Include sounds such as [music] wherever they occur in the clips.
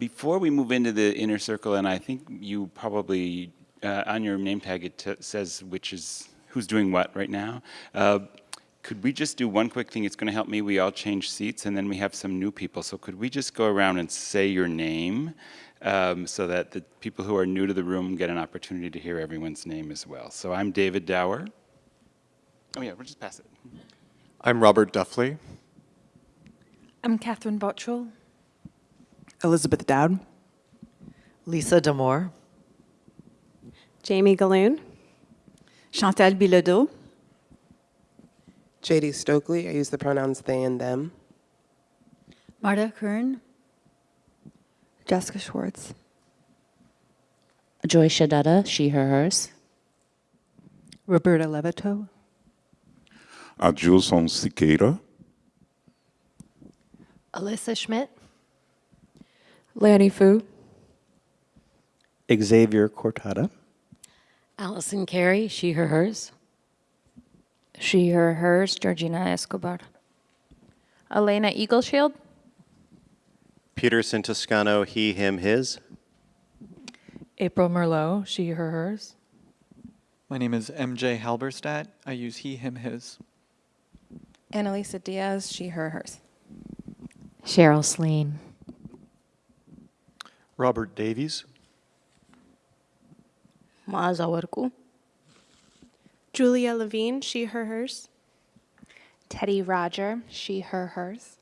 before we move into the inner circle, and I think you probably, uh, on your name tag, it t- says which is, who's doing what right now. Uh, could we just do one quick thing? It's going to help me. We all change seats, and then we have some new people. So could we just go around and say your name um, so that the people who are new to the room get an opportunity to hear everyone's name as well? So I'm David Dower. Oh yeah, we'll just pass it. I'm Robert Duffley. I'm Catherine Bottrell. Elizabeth Dowd. Lisa Damore. Jamie Gahlon. Chantal Bilodeau. JD Stokely, I use the pronouns they and them. Marta Kern. Jessica Schwartz. Joy Shadetta, she, her, hers. Roberta Levitow. Adilson Siqueira. Alyssa Schmidt. Lanny Fu. Xavier Cortada. Allison Carey, she, her, hers. She, her, hers, Georgina Escobar. Elena Eagleshield. Peterson Toscano, he, him, his. April Merlot, she, her, hers. My name is MJ Halberstadt. I use he, him, his. Annalisa Dias, she, her, hers. Cheryl Sleen. Robert Davies. Maaza Warku. Julia Levine, she, her, hers. Teddy Roger, she, her, hers.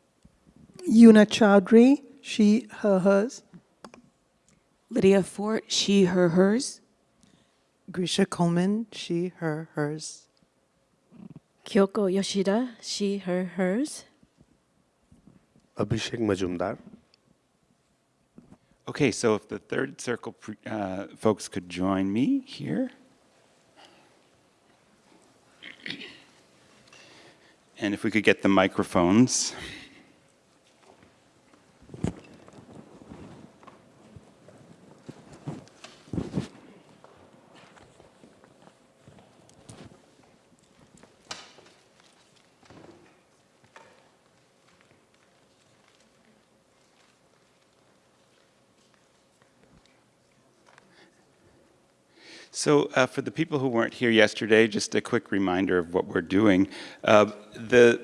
Una Chaudhuri, she, her, hers. Lydia Fort, she, her, hers. Grisha Coleman, she, her, hers. Kyoko Yoshida, she, her, hers. Abhishek Majumdar. Okay, so if the third circle uh, folks could join me here. And if we could get the microphones. So uh, for the people who weren't here yesterday, just a quick reminder of what we're doing. Uh, the,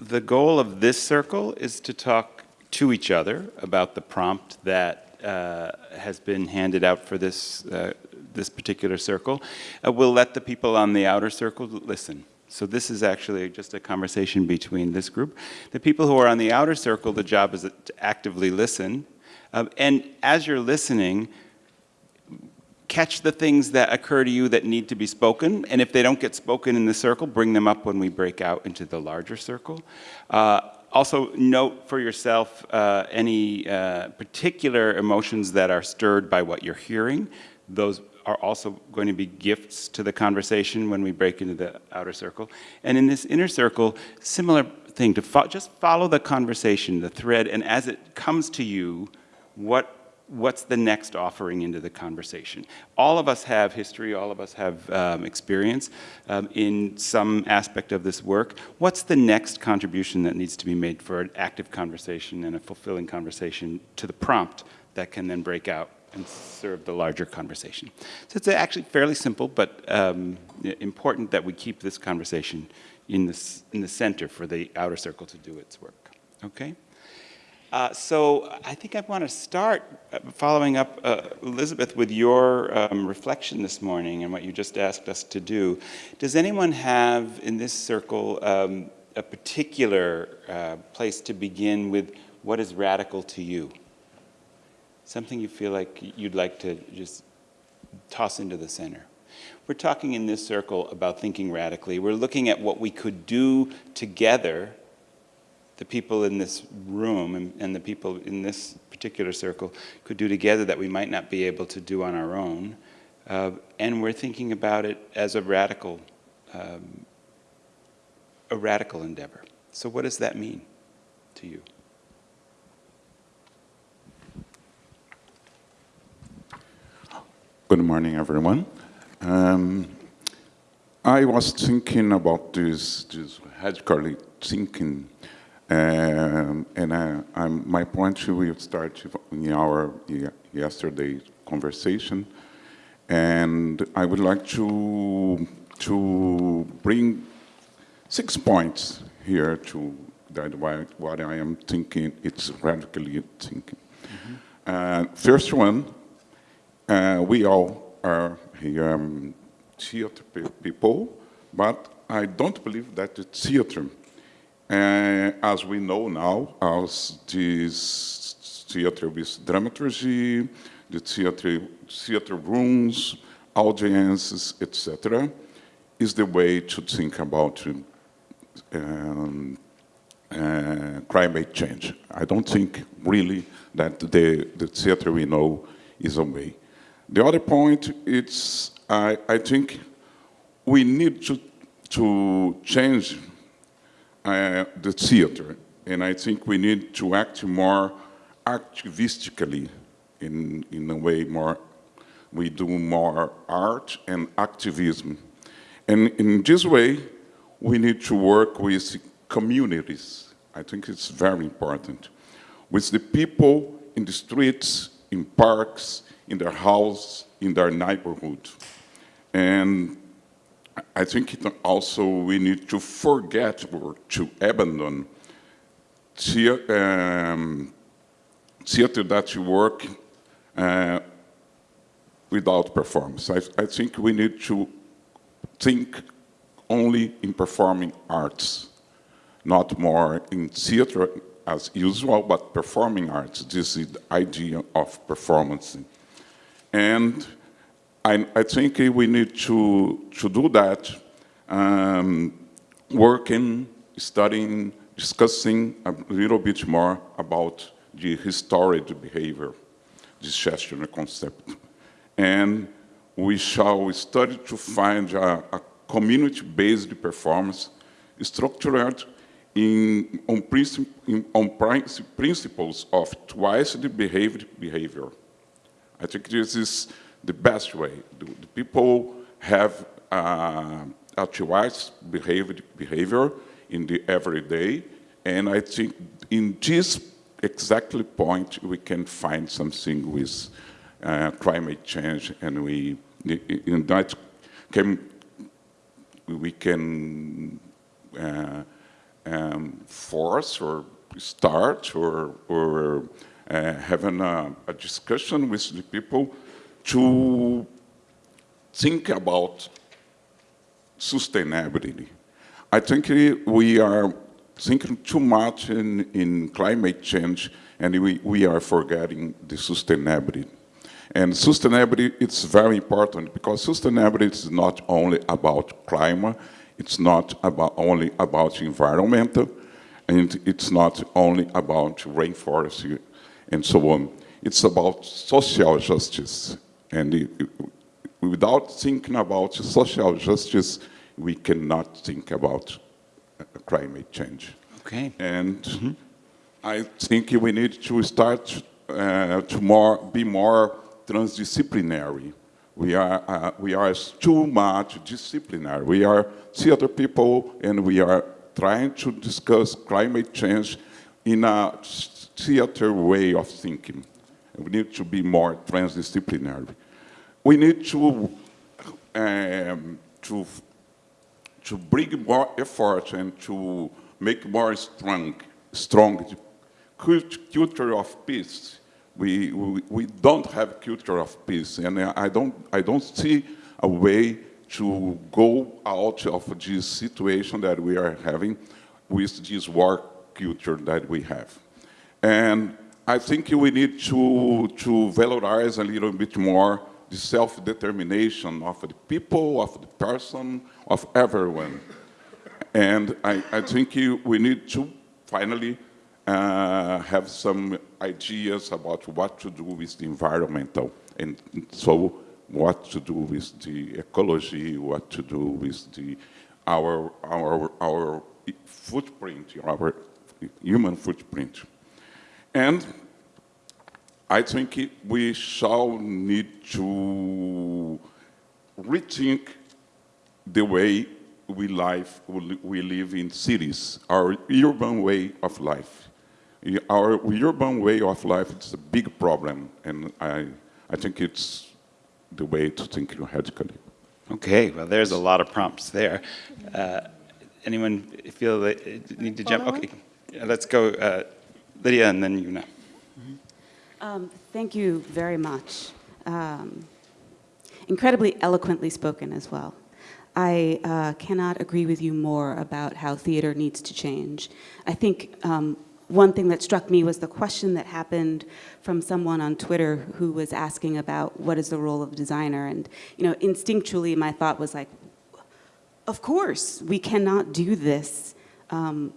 the goal of this circle is to talk to each other about the prompt that uh, has been handed out for this, uh, this particular circle. Uh, we'll let the people on the outer circle listen. So this is actually just a conversation between this group. The people who are on the outer circle, the job is to actively listen. Um, and as you're listening, catch the things that occur to you that need to be spoken, and if they don't get spoken in the circle, bring them up when we break out into the larger circle. Uh, also, note for yourself uh, any uh, particular emotions that are stirred by what you're hearing. Those are also going to be gifts to the conversation when we break into the outer circle. And in this inner circle, similar thing, to fo just follow the conversation, the thread, and as it comes to you, what what's the next offering into the conversation? All of us have history, all of us have um, experience um, in some aspect of this work. What's the next contribution that needs to be made for an active conversation and a fulfilling conversation to the prompt that can then break out and serve the larger conversation? So it's actually fairly simple, but um, important that we keep this conversation in, this, in the center for the outer circle to do its work, okay? Uh, so I think I want to start uh, following up, uh, Elizabeth, with your um, reflection this morning and what you just asked us to do. Does anyone have in this circle um, a particular uh, place to begin with what is radical to you? Something you feel like you'd like to just toss into the center. We're talking in this circle about thinking radically. We're looking at what we could do together the people in this room and, and, the people in this particular circle could do together that we might not be able to do on our own. Uh, and we're thinking about it as a radical, um, a radical endeavor. So what does that mean to you? Good morning, everyone. Um, I was thinking about this, this radically thinking Um, and I, I'm, my point will start in our yesterday conversation. And I would like to, to bring six points here to that why, what I am thinking, it's radically thinking. Uh, first one, uh, we all are here, um, theater people, but I don't believe that the theater, uh, as we know now, as this theater with dramaturgy, the theater, theater rooms, audiences, etc., is the way to think about um, uh, climate change. I don't think really that the, the theater we know is a way. The other point, it's, I, I think we need to, to change uh, the theater, and I think we need to act more activistically in, in a way more, we do more art and activism. And in this way, we need to work with communities. I think it's very important. With the people in the streets, in parks, in their house, in their neighborhood. And I think also we need to forget or to abandon theater, um, theater that you work uh, without performance. I, I think we need to think only in performing arts, not more in theater as usual, but performing arts. This is the idea of performance. And I, I think we need to, to do that, um, working, studying, discussing a little bit more about the historic behavior, this gesture concept. And we shall study to find a, a community-based performance structured in, on, princip in, on princi principles of twice-the behaved behavior. I think this is the best way. The, the people have uh, a twice behaved behavior in the everyday, and I think in this exactly point we can find something with uh, climate change, and we in that can we can uh, um, force or start or, or uh, having a, a, discussion with the people to think about sustainability. I think we are thinking too much in, in climate change and we, we are forgetting the sustainability. And sustainability is very important because sustainability is not only about climate, it's not about only about environmental, and it's not only about rainforest and so on. It's about social justice. And it, it, without thinking about social justice, we cannot think about uh, climate change. Okay. And mm -hmm. I think we need to start uh, to more, be more transdisciplinary. We are, uh, we are too much disciplinary. We are theater people and we are trying to discuss climate change in a theater way of thinking. We need to be more transdisciplinary. We need to, um, to, to bring more effort and to make more strong, strong culture of peace we, we, we, don't have culture of peace, and I don't, I don't see a way to go out of this situation that we are having with this war culture that we have. And I think we need to, to valorize a little bit more the self-determination of the people, of the person, of everyone. And I, I think we need to finally uh, have some ideas about what to do with the environmental and so what to do with the ecology, what to do with the our our our footprint, our human footprint. And I think we shall need to rethink the way we live we live in cities, our urban way of life. Our urban way of life is a big problem, and I I think it's the way to think logically. Okay, well, there's a lot of prompts there. Uh, anyone feel they need to jump? Okay, Yeah, let's go, uh, Lydia, and then Una. Um, thank you very much. Um, incredibly eloquently spoken as well. I uh, cannot agree with you more about how theater needs to change. I think um, one thing that struck me was the question that happened from someone on Twitter who was asking about what is the role of designer. And, you know, instinctually my thought was like, of course, we cannot do this um,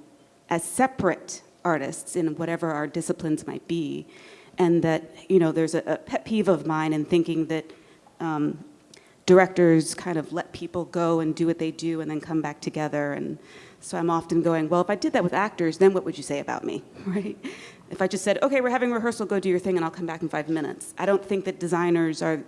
as separate artists in whatever our disciplines might be. And that, you know, there's a, a pet peeve of mine in thinking that um, directors kind of let people go and do what they do and then come back together. And so I'm often going, well, if I did that with actors, then what would you say about me, [laughs] right? If I just said, okay, we're having rehearsal, go do your thing and I'll come back in five minutes. I don't think that designers are,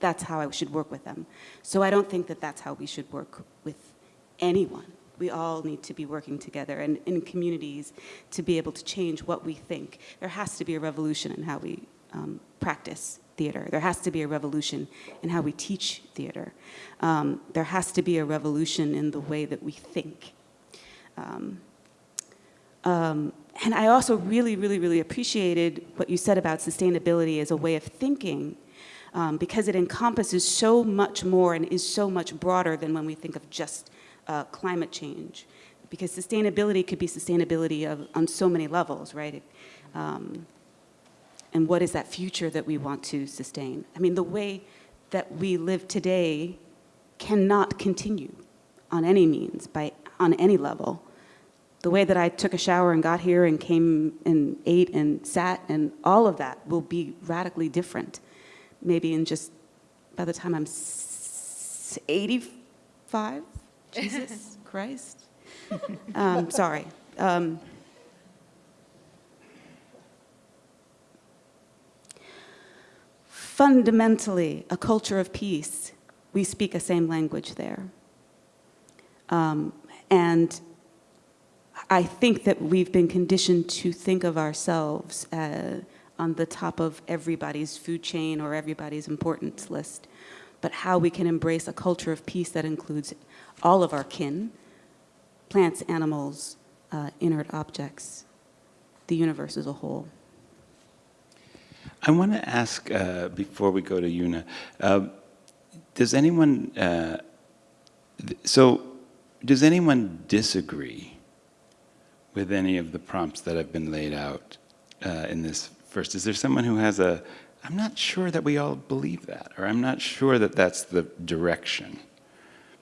that's how I should work with them. So I don't think that that's how we should work with anyone. We all need to be working together and in communities to be able to change what we think. There has to be a revolution in how we um, practice theater. There has to be a revolution in how we teach theater. Um, there has to be a revolution in the way that we think. Um, um, and I also really, really, really appreciated what you said about sustainability as a way of thinking um, because it encompasses so much more and is so much broader than when we think of just uh, climate change. Because sustainability could be sustainability of, on so many levels, right? Um, and what is that future that we want to sustain? I mean, the way that we live today cannot continue on any means, by, on any level. The way that I took a shower and got here and came and ate and sat and all of that will be radically different. Maybe in just, by the time I'm 85, Jesus Christ. [laughs] Um, sorry. Um, fundamentally a culture of peace. We speak a same language there. Um, and I think that we've been conditioned to think of ourselves uh, on the top of everybody's food chain or everybody's importance list, but how we can embrace a culture of peace that includes all of our kin, plants, animals, uh, inert objects, the universe as a whole. I want to ask, uh, before we go to Una, uh, does anyone, uh, so does anyone disagree with any of the prompts that have been laid out uh, in this first? Is there someone who has a, I'm not sure that we all believe that, or I'm not sure that that's the direction?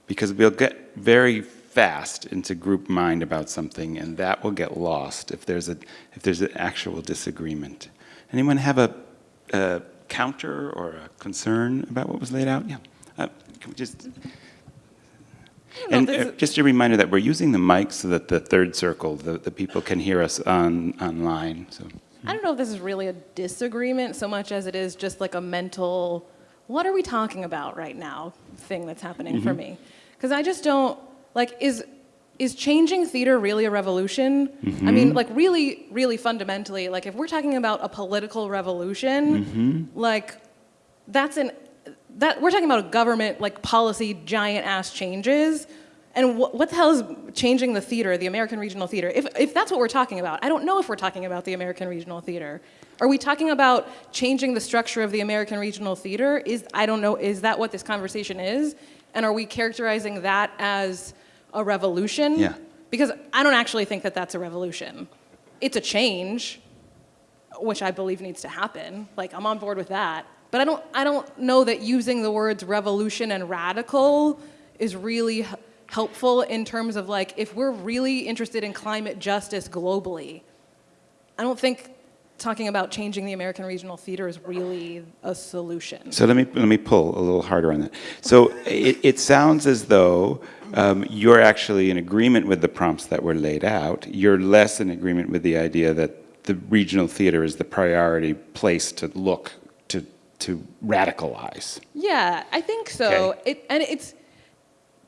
Because we'll get very fast into group mind about something, and that will get lost if there's, a, if there's an actual disagreement. Anyone have a, a counter or a concern about what was laid out? Yeah. Uh, can we just... And uh, just a reminder that we're using the mic so that the third circle, the, the people can hear us on online. So I don't know if this is really a disagreement so much as it is just like a mental, what are we talking about right now thing that's happening for Mhm. me. Because I just don't, like, is, is changing theater really a revolution? I mean, Mhm. like, really, really fundamentally, like, if we're talking about a political revolution, Mhm. like, that's an, that, we're talking about a government, like, policy, giant ass changes. And what, what the hell is changing the theater, the American Regional Theater? If, if that's what we're talking about, I don't know if we're talking about the American Regional Theater. Are we talking about changing the structure of the American Regional Theater? Is, I don't know, is that what this conversation is? And are we characterizing that as a revolution? Yeah. Because I don't actually think that that's a revolution. It's a change, which I believe needs to happen. Like, I'm on board with that. But I don't, I don't know that using the words revolution and radical is really helpful in terms of like, if we're really interested in climate justice globally, I don't think talking about changing the American Regional Theater is really a solution. So let me let me pull a little harder on that. So it, it sounds as though um, you're actually in agreement with the prompts that were laid out. You're less in agreement with the idea that the regional theater is the priority place to look to to radicalize. Yeah, I think so. Okay. It, and it's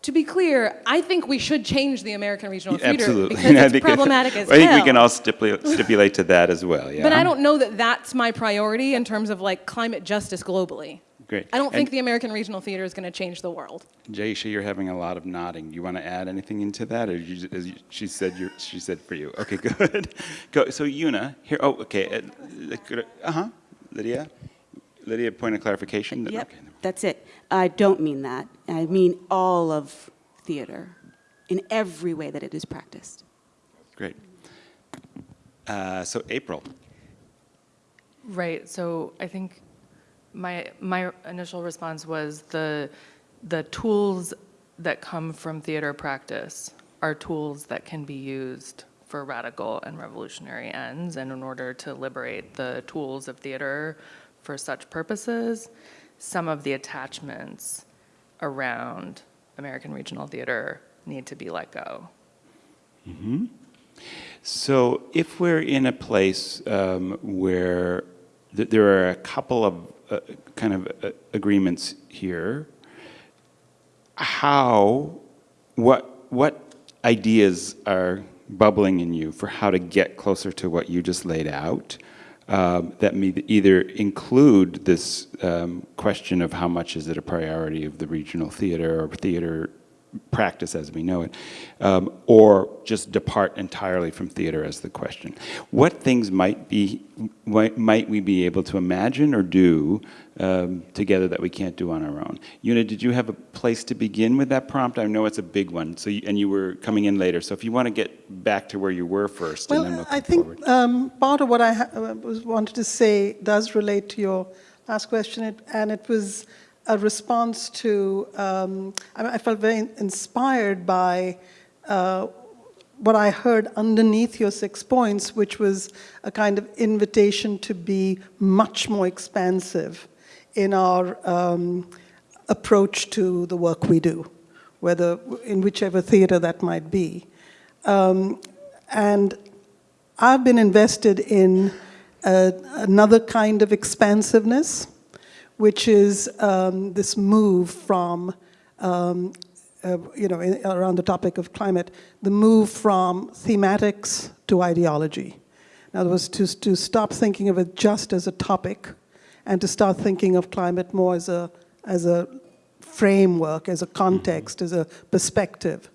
to be clear, I think we should change the American Regional Theater Absolutely. because [laughs] I it's think- problematic as [laughs] I think we can all stipulate, stipulate to that as well, yeah. But I don't know that that's my priority in terms of like climate justice globally. Great. I don't think the American Regional Theater is going to change the world. Jaisha, you're having a lot of nodding. You want to add anything into that, or you, as you, she said, you she said for you. Okay, [laughs] good. Go. So Una, here. Oh, okay. Uh huh. Lydia, Lydia, point of clarification. Yep, Okay. That's it. I don't mean that. I mean all of theater in every way that it is practiced. Great. Uh, so April. Right. So I think my my initial response was the the tools that come from theater practice are tools that can be used for radical and revolutionary ends and in order to liberate the tools of theater for such purposes some of the attachments around American regional theater need to be let go. hmm So if we're in a place um, where th- there are a couple of uh, kind of uh, agreements here, how, what, what ideas are bubbling in you for how to get closer to what you just laid out um, that may either include this um, question of how much is it a priority of the regional theater or theater practice as we know it, um, or just depart entirely from theater as the question. What things might be, might, might we be able to imagine or do um, together that we can't do on our own? Una, did you have a place to begin with that prompt? I know it's a big one, so you, and you were coming in later. So if you want to get back to where you were first, and then we'll Well, I think um, part of what I ha- uh, wanted to say does relate to your last question, it, and it was a response to. Um, I, felt very inspired by uh, what I heard underneath your six points, which was a kind of invitation to be much more expansive in our um, approach to the work we do, whether in whichever theater that might be. Um, and I've been invested in uh, another kind of expansiveness, which is um, this move from, um, uh, you know, in, around the topic of climate, the move from thematics to ideology. In other words, to, to stop thinking of it just as a topic and to start thinking of climate more as a, as a framework, as a context, as a perspective.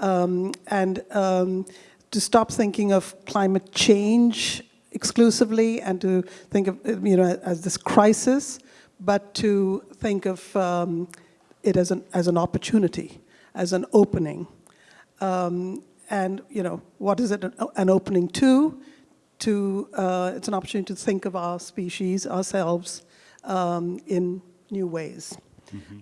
Um, and um, to stop thinking of climate change exclusively and to think of you know as this crisis, but to think of um, it as an as an opportunity, as an opening. Um, and you know what is it an, an opening to? To uh, it's an opportunity to think of our species, ourselves, um, in new ways.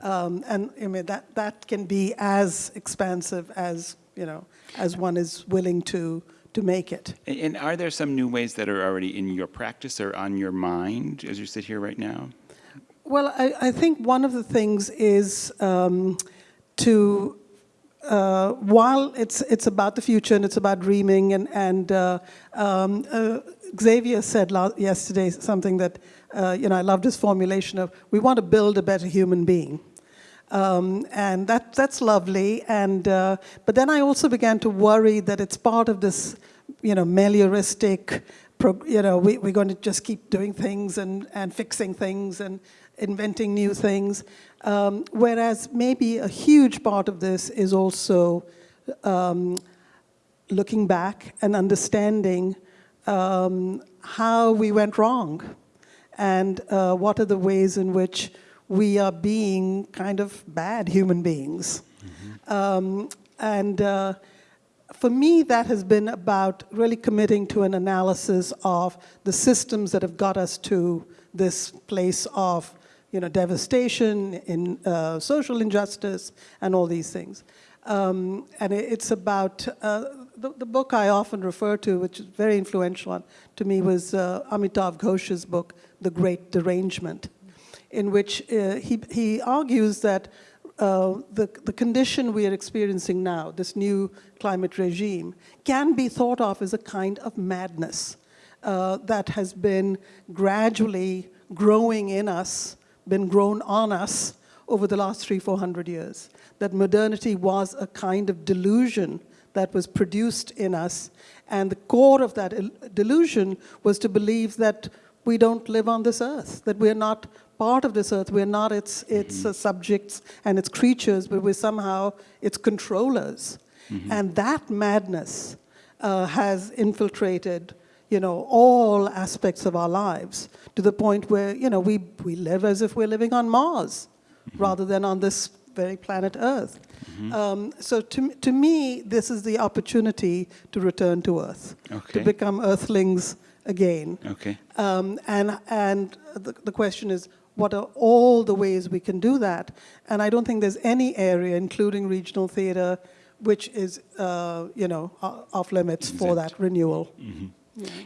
Um, and I mean that that can be as expansive as you know as one is willing to to make it. And- And are there some new ways that are already in your practice or on your mind as you sit here right now? Well, I, I think one of the things is um, to, uh, while it's, it's about the future and it's about dreaming, and, and uh, um, uh, Xavier said yesterday something that, uh, you know, I loved his formulation of, we want to build a better human being. Um, and that, that's lovely. And, uh, but then I also began to worry that it's part of this, you know, melioristic, you know, we, we're going to just keep doing things and, and fixing things and inventing new things. Um, whereas maybe a huge part of this is also um, looking back and understanding um, how we went wrong and uh, what are the ways in which we are being kind of bad human beings. Um, and uh, for me, that has been about really committing to an analysis of the systems that have got us to this place of you know, devastation, in uh, social injustice, and all these things. Um, and it, it's about, uh, the, the book I often refer to, which is very influential on, to me, was uh, Amitav Ghosh's book, The Great Derangement, in which uh, he, he argues that uh, the, the condition we are experiencing now, this new climate regime, can be thought of as a kind of madness uh, that has been gradually growing in us, been grown on us over the last three, four hundred years. That modernity was a kind of delusion that was produced in us. And the core of that delusion was to believe that we don't live on this earth, that we're not part of this earth, we're not its, its uh, subjects and its creatures, but we're somehow its controllers. And that madness uh, has infiltrated, you know, all aspects of our lives to the point where, you know, we, we live as if we're living on Mars rather than on this very planet Earth. Um, so to, to me, this is the opportunity to return to Earth, Okay. to become Earthlings again. Okay. Um, and and the, the question is, what are all the ways we can do that? And I don't think there's any area, including regional theater, which is, uh, you know, off limits for that renewal.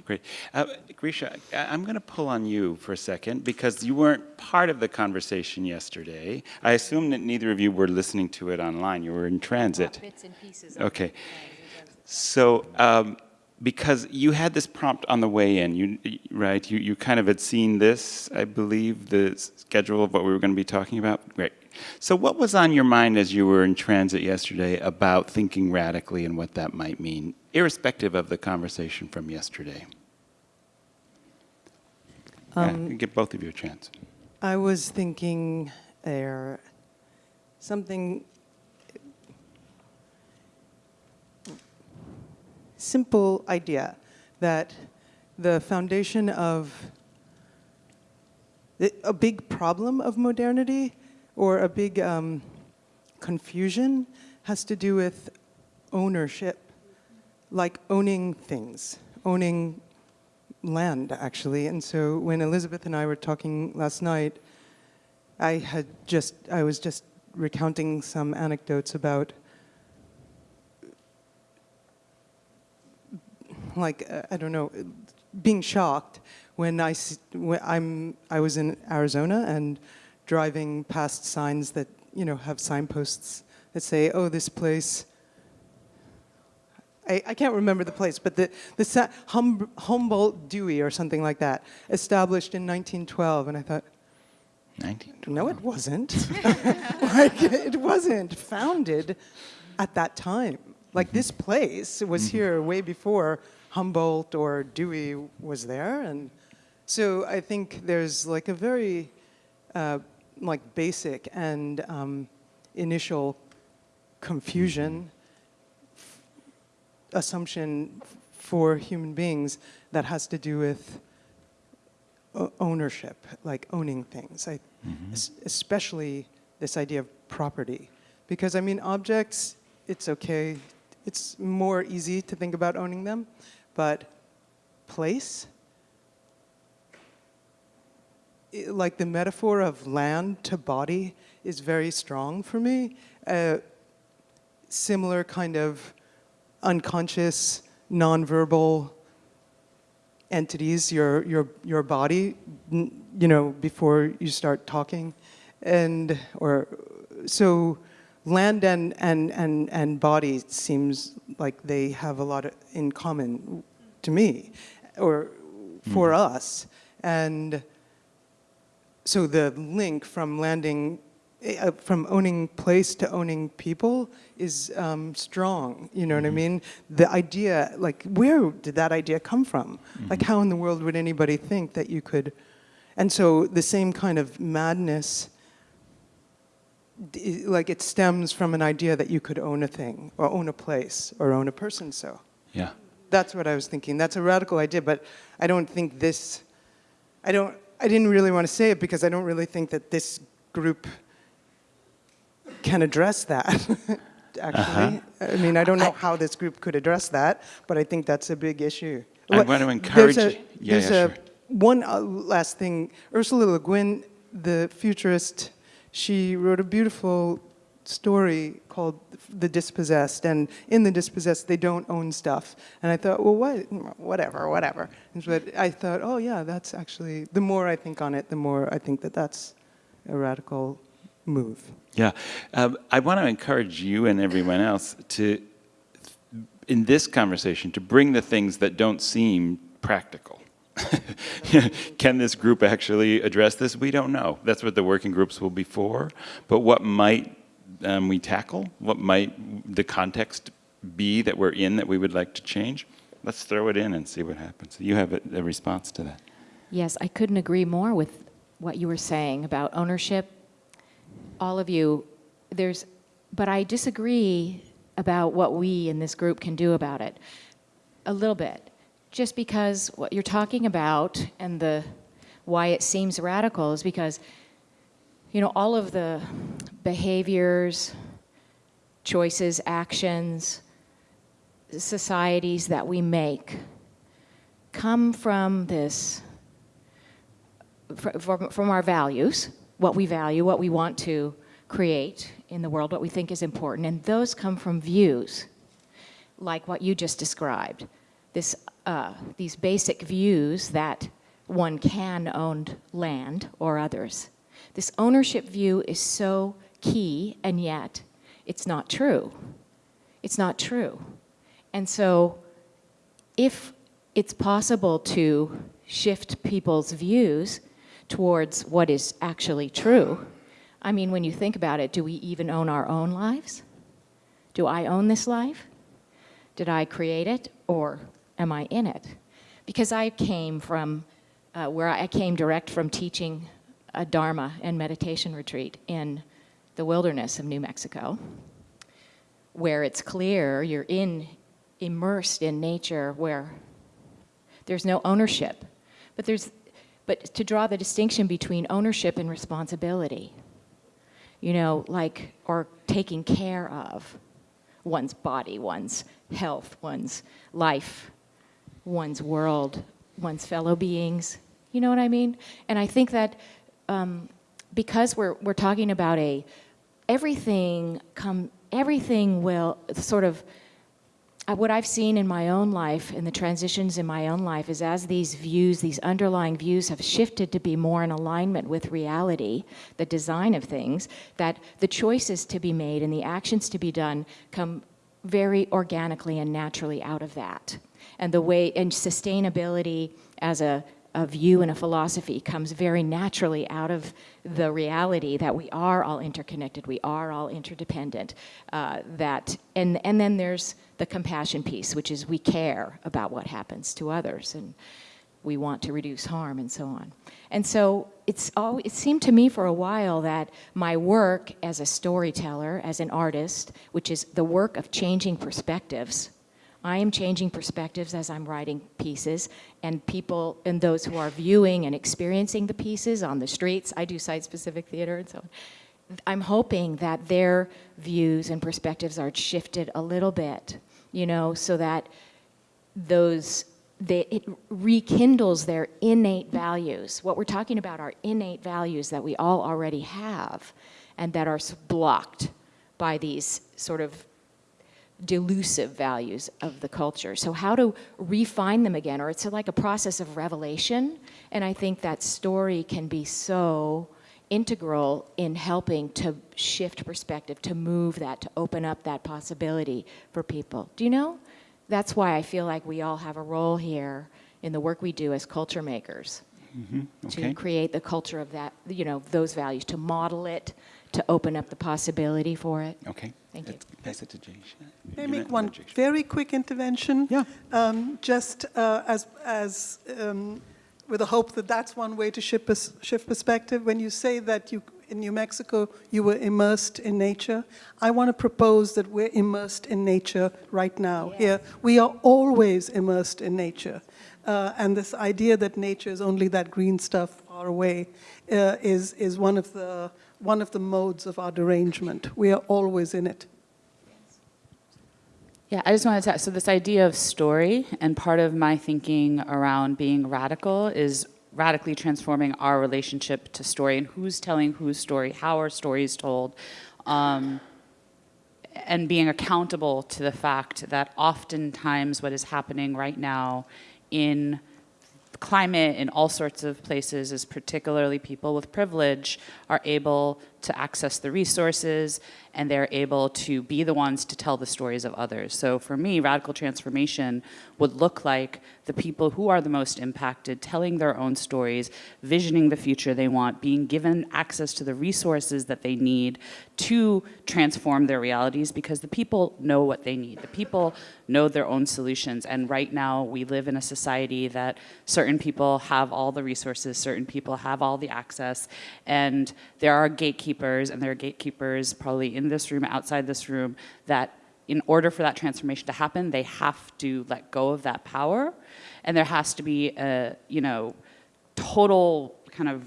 Great. Uh, Grisha, I- I'm going to pull on you for a second because you weren't part of the conversation yesterday. I assume that neither of you were listening to it online. You were in transit. Bits and pieces. Okay. So, um, because you had this prompt on the way in, you right? You you kind of had seen this, I believe, the schedule of what we were going to be talking about. Great. So, what was on your mind as you were in transit yesterday about thinking radically and what that might mean, irrespective of the conversation from yesterday? yeah, Um, give both of you a chance. I was thinking there something simple idea that the foundation of a big problem of modernity or a big um, confusion has to do with ownership, like owning things, owning land, actually. And so when Elizabeth and I were talking last night, I had just, I was just recounting some anecdotes about like uh, I don't know, being shocked when I when I'm I was in Arizona and driving past signs that you know have signposts that say, "Oh, this place." I, I can't remember the place, but the the hum, Humboldt Dewey or something like that, established in 1912, and I thought. 19. No, it wasn't. [laughs] like, it wasn't founded at that time. Like this place was here way before Humboldt or Dewey was there, and so I think there's like a very uh, like basic and um, initial confusion f- assumption for human beings that has to do with ownership, like owning things. I, es- especially this idea of property, because I mean objects. It's okay. It's more easy to think about owning them, but place. i- Like the metaphor of land to body is very strong for me. Uh, similar kind of unconscious, nonverbal entities, your, your, your body, you know, before you start talking. And, or, so land and, and, and, and body seems like they have a lot of, in common to me, or for hmm. us. And so the link from landing, uh, from owning place to owning people is um, strong. You know what I mean? The idea, like, where did that idea come from? Like, how in the world would anybody think that you could? And so the same kind of madness, like, it stems from an idea that you could own a thing, or own a place, or own a person. So Yeah. that's what I was thinking. That's a radical idea, but I don't think this. I don't. I didn't really want to say it because I don't really think that this group can address that. [laughs] Actually, I mean, I don't know how this group could address that, but I think that's a big issue. I want to there's encourage. a- yeah, there's yeah, a- one uh, last thing. Ursula Le Guin, the futurist, she wrote a beautiful story called The Dispossessed. And in The Dispossessed, they don't own stuff. And I thought, well, what, whatever, whatever. But I thought, oh, yeah, that's actually, the more I think on it, the more I think that that's a radical move. Yeah, um, I want to encourage you and everyone else to, in this conversation, to bring the things that don't seem practical [laughs] Can this group actually address this? We don't know. That's what the working groups will be for. But what might um, we tackle? What might the context be that we're in that we would like to change? Let's throw it in and see what happens. You have a, a response to that. Yes, I couldn't agree more with what you were saying about ownership. All of you, there's, but I disagree about what we in this group can do about it. A little bit. Just because what you're talking about and the why it seems radical is because, you know, all of the behaviors, choices, actions, societies that we make come from this from, from our values, what we value, what we want to create in the world, what we think is important, and those come from views, like what you just described. This, uh, these basic views that one can own land or others. This ownership view is so key, and yet it's not true. It's not true. And so if it's possible to shift people's views towards what is actually true. I mean, when you think about it, do we even own our own lives? Do I own this life? Did I create it or am I in it? Because I came from uh, where I came direct from teaching a Dharma and meditation retreat in the wilderness of New Mexico, where it's clear you're in, immersed in nature where there's no ownership. But there's but to draw the distinction between ownership and responsibility, you know, like, or taking care of one's body, one's health, one's life, one's world, one's fellow beings. You know what I mean? And I think that um, because we're, we're talking about a, everything come, everything will sort of Uh, what I've seen in my own life, in the transitions in my own life, is as these views, these underlying views have shifted to be more in alignment with reality, the design of things, that the choices to be made and the actions to be done come very organically and naturally out of that. And the way, and sustainability as a a view and a philosophy comes very naturally out of the reality that we are all interconnected, we are all interdependent. Uh, that and and then there's the compassion piece, which is we care about what happens to others and we want to reduce harm and so on. And so it's all, it seemed to me for a while that my work as a storyteller, as an artist, which is the work of changing perspectives, I am changing perspectives as I'm writing pieces, and people and those who are viewing and experiencing the pieces on the streets, I do site-specific theater and so on, I'm hoping that their views and perspectives are shifted a little bit, you know, so that those, they, it rekindles their innate values. What we're talking about are innate values that we all already have and that are blocked by these sort of delusive values of the culture. So how to refine them again, or it's like a process of revelation. And I think that story can be so integral in helping to shift perspective, to move that, to open up that possibility for people. Do you know? That's why I feel like we all have a role here in the work we do as culture makers. Mm -hmm. okay. To create the culture of that, you know, those values, to model it, to open up the possibility for it. Okay. Thank you. Pass it to Jay. May I make one very quick intervention? Yeah. Um, just uh, as, as um, with the hope that that's one way to shift, pers shift perspective. When you say that you, in New Mexico you were immersed in nature, I want to propose that we're immersed in nature right now. Yes. Here, we are always immersed in nature. Uh, and this idea that nature is only that green stuff far away uh, is, is one, of the, one of the modes of our derangement. We are always in it. Yeah, I just wanted to, so this idea of story, and part of my thinking around being radical is radically transforming our relationship to story and who's telling whose story, how our story is told, um, and being accountable to the fact that oftentimes what is happening right now in climate in all sorts of places is particularly people with privilege are able to access the resources and they're able to be the ones to tell the stories of others. So for me, radical transformation would look like the people who are the most impacted telling their own stories, visioning the future they want, being given access to the resources that they need to transform their realities because the people know what they need. The people know their own solutions. And right now we live in a society that certain people have all the resources, certain people have all the access, and there are gatekeepers, and there are gatekeepers probably in this room, outside this room, that in order for that transformation to happen, they have to let go of that power, and there has to be a, you know, total kind of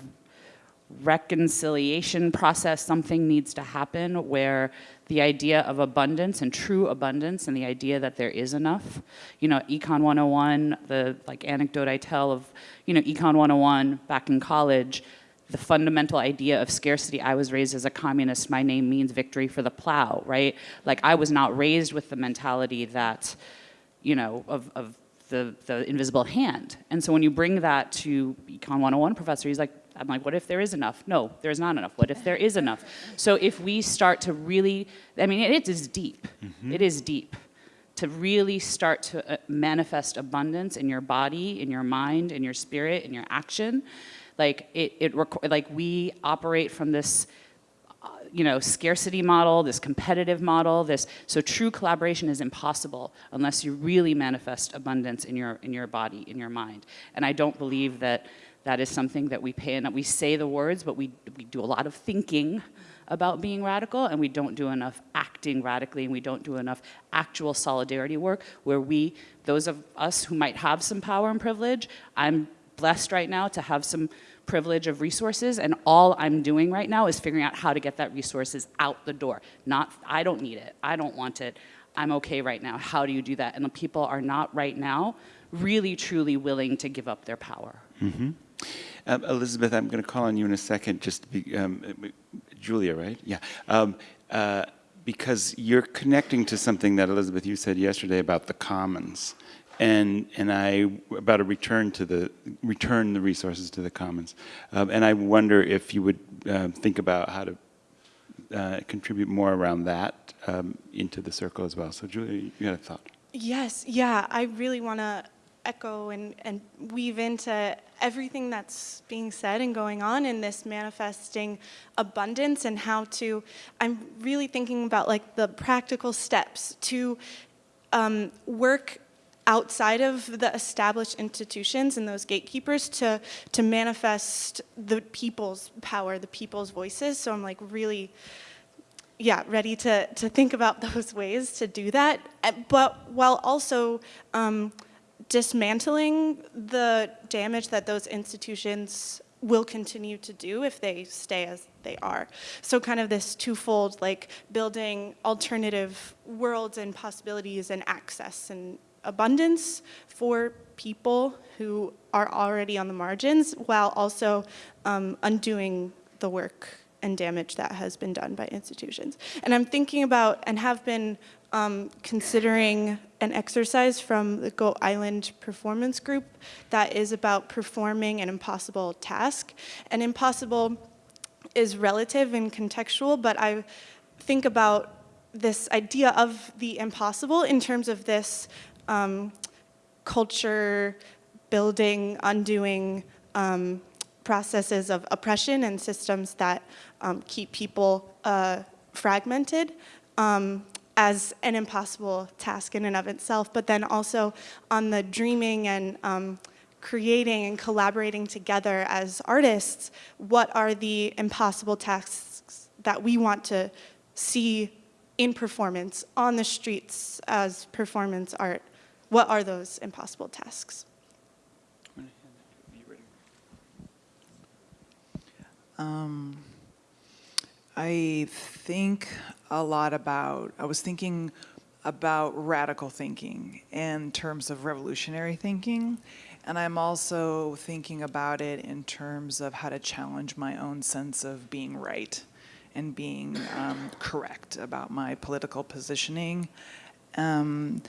reconciliation process, something needs to happen where the idea of abundance and true abundance and the idea that there is enough. You know, Econ 101, the like anecdote I tell of, you know, Econ 101 back in college, the fundamental idea of scarcity. I was raised as a communist. My name means victory for the plow, right? Like I was not raised with the mentality that, you know, of, of the, the invisible hand. And so when you bring that to Econ 101 professor, he's like, I'm like, what if there is enough? No, there's not enough. What if there is enough? So if we start to really, I mean, it is deep. It is deep. To really start to uh, manifest abundance in your body, in your mind, in your spirit, in your action, like it, it like we operate from this, uh, you know, scarcity model, this competitive model, this, so true collaboration is impossible unless you really manifest abundance in your, in your body, in your mind. And I don't believe that that is something that we pay, and that we say the words, but we, we do a lot of thinking about being radical, and we don't do enough acting radically, and we don't do enough actual solidarity work where we, those of us who might have some power and privilege, I'm blessed right now to have some privilege of resources, and all I'm doing right now is figuring out how to get that resources out the door. Not, I don't need it, I don't want it, I'm okay right now. How do you do that? And the people are not right now really truly willing to give up their power. Mm -hmm. Um, Elizabeth, I'm going to call on you in a second, just to be, um, Julia, right? Yeah. Um, uh, because you're connecting to something that, Elizabeth, you said yesterday about the commons. And, and I, about a return to the, return the resources to the commons. Um, and I wonder if you would uh, think about how to uh, contribute more around that um, into the circle as well. So Julia, you had a thought. Yes, yeah, I really want to echo and, and weave into everything that's being said and going on in this manifesting abundance and how to, I'm really thinking about like the practical steps to um, work outside of the established institutions and those gatekeepers to, to manifest the people's power, the people's voices. So I'm like really, yeah, ready to, to think about [laughs] those ways to do that, eh, but while also um, dismantling the damage that those institutions will continue to do if they stay as they are. So kind of this twofold, like building alternative worlds and possibilities and access and abundance for people who are already on the margins while also um, undoing the work and damage that has been done by institutions. And I'm thinking about and have been um, considering an exercise from the Goat Island Performance Group that is about performing an impossible task. And impossible is relative and contextual, but I think about this idea of the impossible in terms of this um, culture building, undoing um, processes of oppression and systems that um, keep people uh, fragmented. Um, as an impossible task in and of itself, but then also on the dreaming and um, creating and collaborating together as artists, what are the impossible tasks that we want to see in performance, on the streets as performance art? What are those impossible tasks? Um, I think a lot about, I was thinking about radical thinking in terms of revolutionary thinking. And I'm also thinking about it in terms of how to challenge my own sense of being right and being um, correct about my political positioning. Um,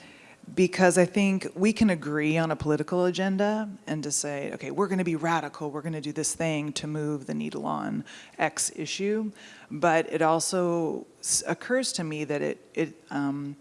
because I think we can agree on a political agenda and to say, okay, we're going to be radical, we're going to do this thing to move the needle on X issue. But it also occurs to me that it, it um,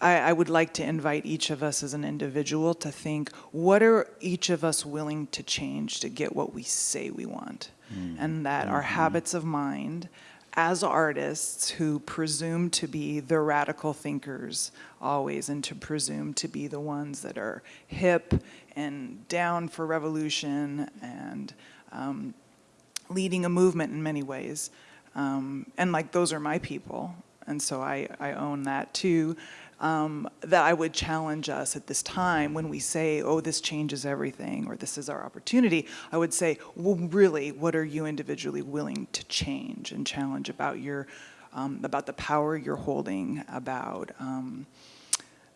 I, I would like to invite each of us as an individual to think, what are each of us willing to change to get what we say we want? And that our habits of mind, as artists who presume to be the radical thinkers always and to presume to be the ones that are hip and down for revolution and um, leading a movement in many ways. Um, and like those are my people. And so I, I own that too. Um, that I would challenge us at this time when we say, oh, this changes everything or this is our opportunity. I would say, well, really, what are you individually willing to change and challenge about your, um, about the power you're holding, about um,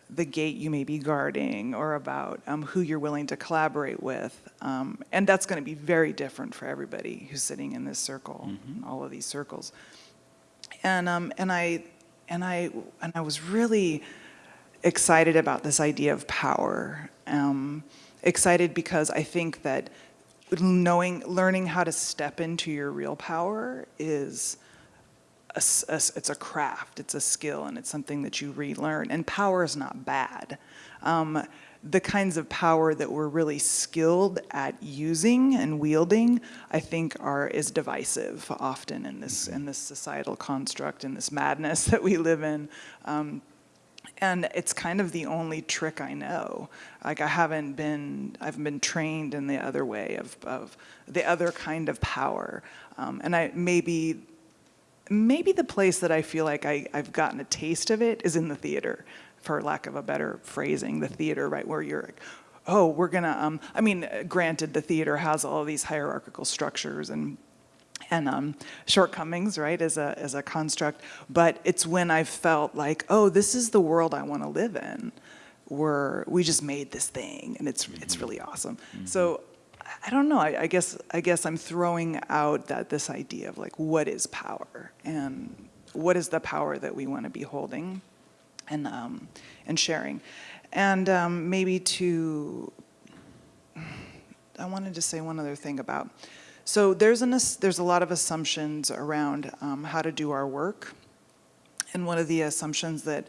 the gate you may be guarding or about um, who you're willing to collaborate with. Um, and that's going to be very different for everybody who's sitting in this circle, all of these circles. And, um, and, I, and, I, and I was really excited about this idea of power. Um, excited because I think that knowing, learning how to step into your real power is a a it's a craft, it's a skill, and it's something that you relearn. And power is not bad. Um, the kinds of power that we're really skilled at using and wielding, I think, are is divisive often in this in this societal construct, in this madness [laughs] that we live in. Um, and it's kind of the only trick I know. Like I haven't been, I've been trained in the other way of, of the other kind of power. Um, and I maybe, maybe the place that I feel like I, I've gotten a taste of it is in the theater, for lack of a better phrasing, the theater, right, where you're like, oh, we're gonna, um, I mean, granted, the theater has all these hierarchical structures and and um, shortcomings, right, as a, as a construct. But it's when I felt like, oh, this is the world I want to live in, where we just made this thing, and it's it's really awesome. So I- I don't know. I, I guess I guess I'm throwing out that this idea of like, what is power, and what is the power that we want to be holding, and um, and sharing, and um, maybe to I wanted to say one other thing about, so there's an, there's a lot of assumptions around um, how to do our work. And one of the assumptions that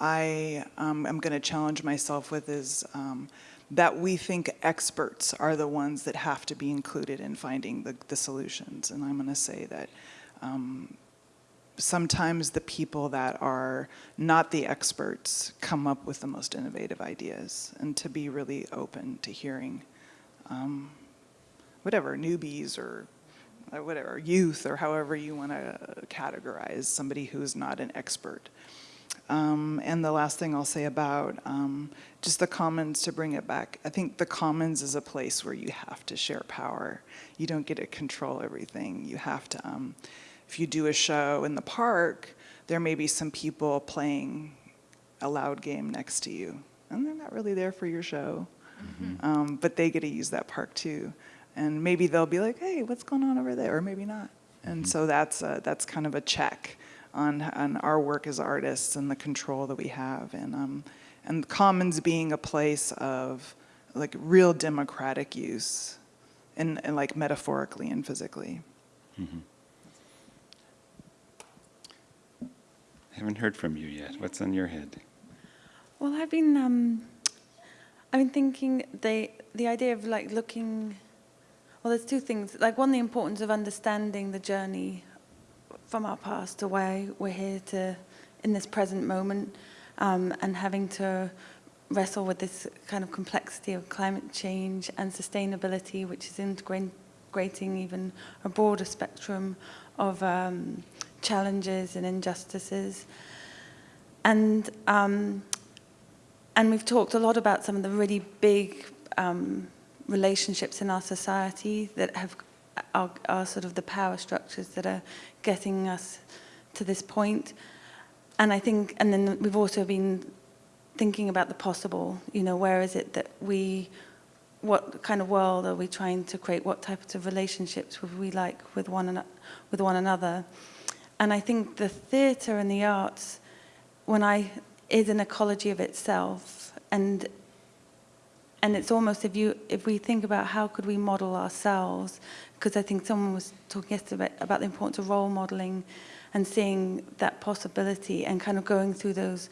I um, am going to challenge myself with is um, that we think experts are the ones that have to be included in finding the, the solutions. And I'm going to say that um, sometimes the people that are not the experts come up with the most innovative ideas and to be really open to hearing um, whatever, newbies or uh, whatever, youth or however you want to categorize somebody who's not an expert. Um, and the last thing I'll say about um, just the commons to bring it back, I think the commons is a place where you have to share power. You don't get to control everything. You have to, um, if you do a show in the park, there may be some people playing a loud game next to you, and they're not really there for your show. Um, but they get to use that park too. And maybe they'll be like, hey, what's going on over there? Or maybe not. And so that's, a, that's kind of a check on, on our work as artists and the control that we have. And, um, and commons being a place of like real democratic use and, and like metaphorically and physically. Haven't heard from you yet. What's on your head? Well, I've been um, I've been thinking the the idea of like looking. Well, there's two things. Like one, the importance of understanding the journey from our past to why we're here to in this present moment, um, and having to wrestle with this kind of complexity of climate change and sustainability, which is integrating even a broader spectrum of um, challenges and injustices. And um, and we've talked a lot about some of the really big um, relationships in our society that have are, are sort of the power structures that are getting us to this point. And I think, and then we've also been thinking about the possible. You know, where is it that we, what kind of world are we trying to create? What types of relationships would we like with one ano- with one another? And I think the theatre and the arts, when I is an ecology of itself. And and it's almost if you if we think about how could we model ourselves because I think someone was talking yesterday about the importance of role modeling and seeing that possibility and kind of going through those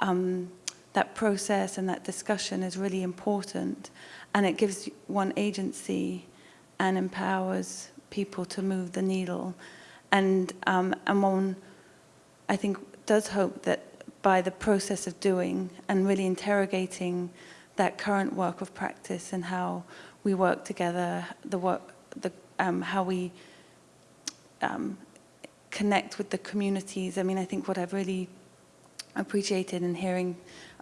um, that process and that discussion is really important and it gives one agency and empowers people to move the needle and um, and one I think does hope that by the process of doing and really interrogating that current work of practice and how we work together, the work, the, um, how we um, connect with the communities. I mean, I think what I've really appreciated in hearing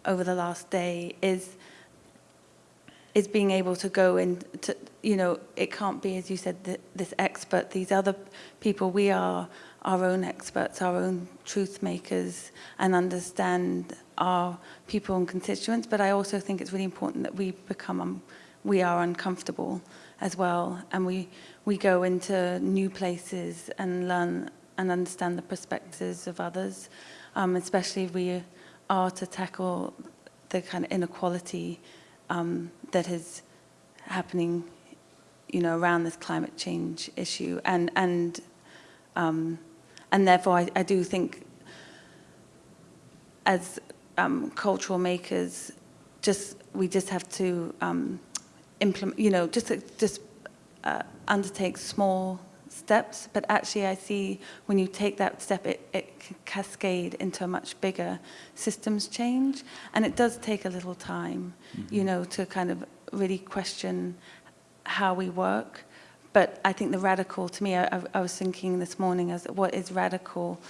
over the last day is is being able to go into, you know, it can't be, as you said, th this expert, these other people, we are our own experts, our own truth makers, and understand our people and constituents. But I also think it's really important that we become, um, we are uncomfortable as well, and we, we go into new places and learn and understand the perspectives of others, um, especially if we are to tackle the kind of inequality um, that is happening, you know, around this climate change issue, and and um, and therefore I, I do think, as um, cultural makers, just we just have to um, implement, you know, just just uh, undertake small steps, but actually I see when you take that step, it, it can cascade into a much bigger systems change. And it does take a little time, mm -hmm. you know, to kind of really question how we work. But I think the radical, to me, I, I was thinking this morning as what is radical?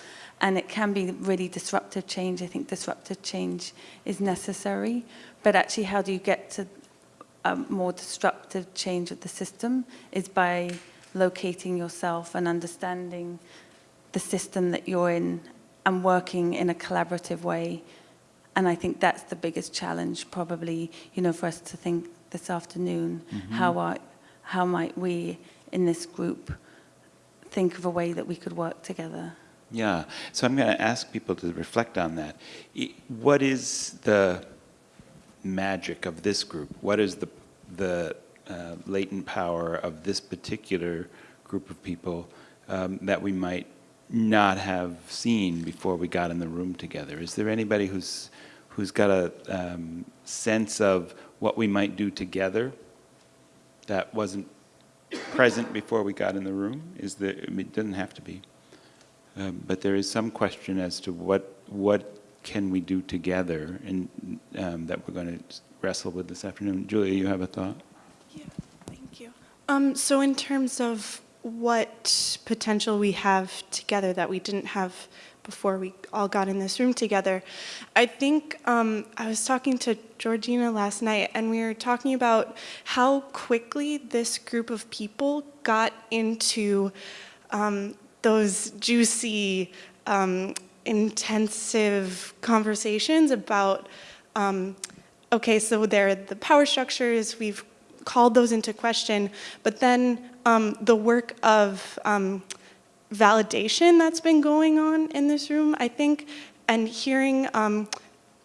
And it can be really disruptive change. I think disruptive change is necessary. But actually, how do you get to a more disruptive change of the system is by locating yourself and understanding the system that you're in and working in a collaborative way. And I think that's the biggest challenge probably, you know, for us to think this afternoon, mm -hmm. how, are, how might we in this group think of a way that we could work together? Yeah, so I'm going to ask people to reflect on that. What is the magic of this group? What is the, the uh, latent power of this particular group of people um, that we might not have seen before we got in the room together? Is there anybody who's, who's got a um, sense of what we might do together that wasn't present before we got in the room? Is that it doesn't have to be. Um, but there is some question as to what, what can we do together and um, that we're going to wrestle with this afternoon. Julia, you have a thought? Yeah thank you um, so in terms of what potential we have together that we didn't have before we all got in this room together, I think um, I was talking to Georgina last night and we were talking about how quickly this group of people got into um, those juicy, um, intensive conversations about um, okay, so there are the power structures, we've called those into question, but then um, the work of um, validation that's been going on in this room, I think, and hearing um,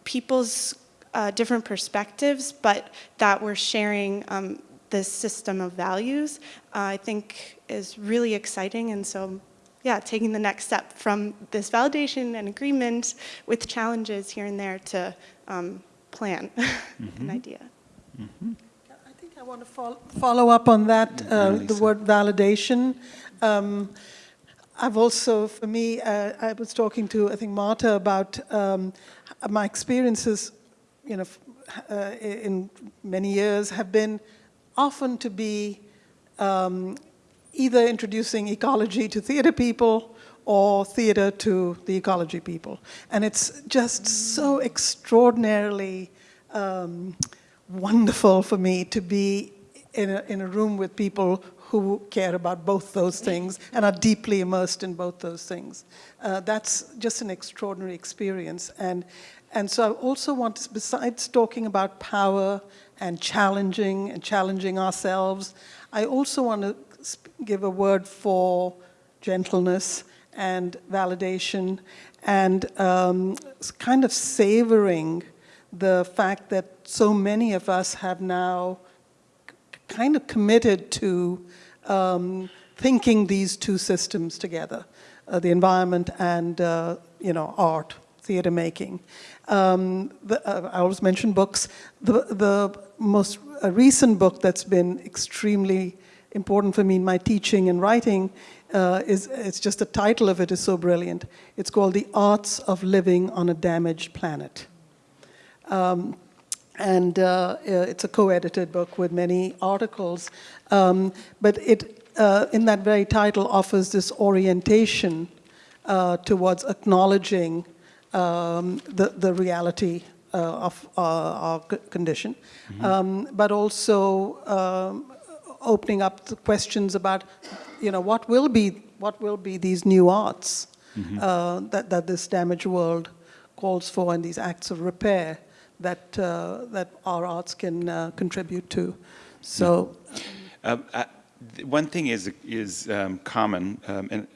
people's uh, different perspectives, but that we're sharing um, this system of values, uh, I think is really exciting. And so, yeah, taking the next step from this validation and agreement with challenges here and there to um, plan mm [laughs] -hmm. an mm-hmm. idea. Mm -hmm. I want to follow, follow up on that, uh, the word validation. Um, I've also, for me, uh, I was talking to, I think, Marta about um, my experiences, you know, uh, in many years have been often to be um, either introducing ecology to theater people or theater to the ecology people. And it's just so extraordinarily um, wonderful for me to be in a, in a room with people who care about both those things and are deeply immersed in both those things. Uh, that's just an extraordinary experience. And, and so I also want to, besides talking about power and challenging and challenging ourselves, I also want to give a word for gentleness and validation and um, kind of savoring the fact that so many of us have now kind of committed to um, thinking these two systems together, uh, the environment and, uh, you know, art, theater making. Um, the, uh, I always mention books. The, the most uh, recent book that's been extremely important for me in my teaching and writing uh, is, it's just the title of it is so brilliant. It's called The Arts of Living on a Damaged Planet. Um, and uh, uh, it's a co-edited book with many articles. Um, but it, uh, in that very title, offers this orientation uh, towards acknowledging um, the, the reality uh, of uh, our condition, um, but also um, opening up the questions about, you know, what will be, what will be these new arts uh, that, that this damaged world calls for and these acts of repair that, uh, that our arts can uh, contribute to. So, Um, I- One thing is, is um, common, um, and.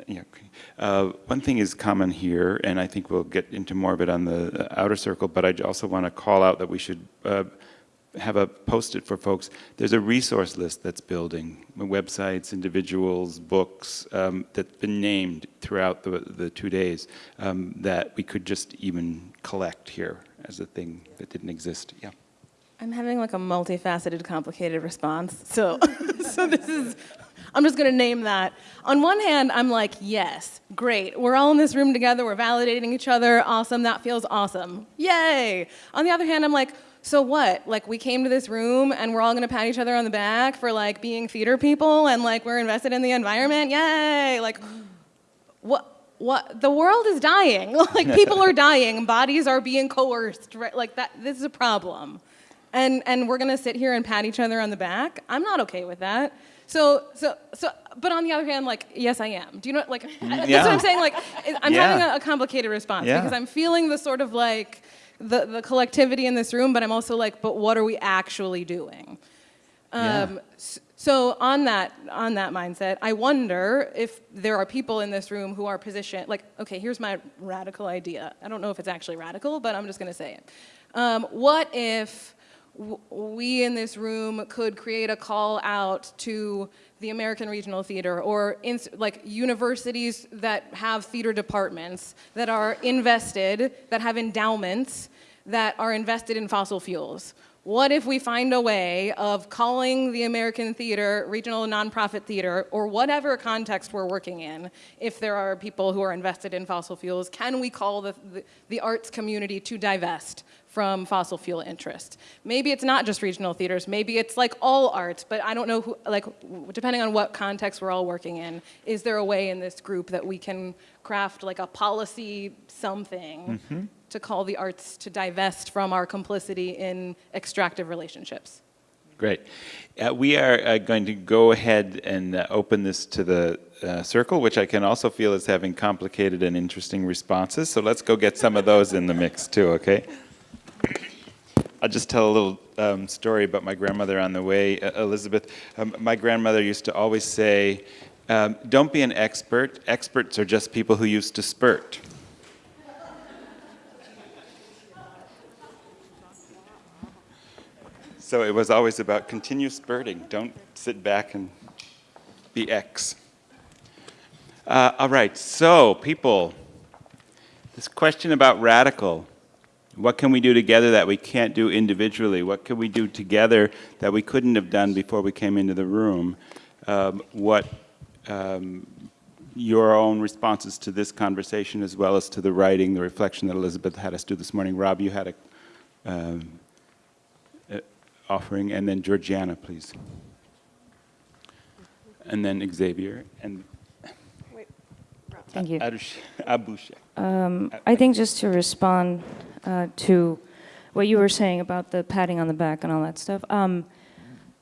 Uh, one thing is common here, and I think we'll get into more of it on the uh, outer circle, but I also want to call out that we should uh, have a post-it for folks. There's a resource list that's building, websites, individuals, books, um, that's been named throughout the, the two days um, that we could just even collect here as a thing that didn't exist, yeah. I'm having like a multifaceted, complicated response. So, [laughs] so this is, I'm just gonna name that. On one hand, I'm like, yes, great. We're all in this room together. We're validating each other. Awesome. That feels awesome. Yay. On the other hand, I'm like, so what? Like we came to this room and we're all gonna pat each other on the back for like being theater people and like we're invested in the environment. Yay. Like, what? What the world is dying. [laughs] like people are [laughs] dying. Bodies are being coerced. Right? Like that. This is a problem and and we're gonna sit here and pat each other on the back. I'm not okay with that. So so so. But on the other hand, like yes, I am. Do you know? Like [laughs] that's what I'm saying. Like I'm Yeah. having a, a complicated response Yeah. because I'm feeling the sort of like the the collectivity in this room, but I'm also like, but what are we actually doing? Yeah. Um, s- so on that on that mindset, I wonder if there are people in this room who are positioned like, okay, here's my radical idea. I don't know if it's actually radical, but I'm just going to say it. Um, what if we in this room could create a call out to the American Regional Theater or ins- like universities that have theater departments that are invested, that have endowments that are invested in fossil fuels? What if we find a way of calling the American theater, regional nonprofit theater, or whatever context we're working in, if there are people who are invested in fossil fuels, can we call the, the, the arts community to divest from fossil fuel interest? Maybe it's not just regional theaters, maybe it's like all arts, but I don't know who, like, depending on what context we're all working in, is there a way in this group that we can craft like a policy something Mhm. To call the arts to divest from our complicity in extractive relationships. Great. Uh, we are uh, going to go ahead and uh, open this to the uh, circle, which I can also feel is having complicated and interesting responses. So let's go get some of those in the mix too, okay? I'll just tell a little um, story about my grandmother on the way, Elizabeth. Um, my grandmother used to always say, um, don't be an expert. Experts are just people who used to spurt. So it was always about continuous spurting. Don't sit back and be X. Uh, all right, so people, this question about radical. What can we do together that we can't do individually? What can we do together that we couldn't have done before we came into the room? Um, what um, your own responses to this conversation as well as to the writing, the reflection that Elizabeth had us do this morning. Rob, you had a um, offering, and then Georgiana, please. And then Xavier, and Thank you. Arush- Um, I think just to respond uh, to what you were saying about the patting on the back and all that stuff, um,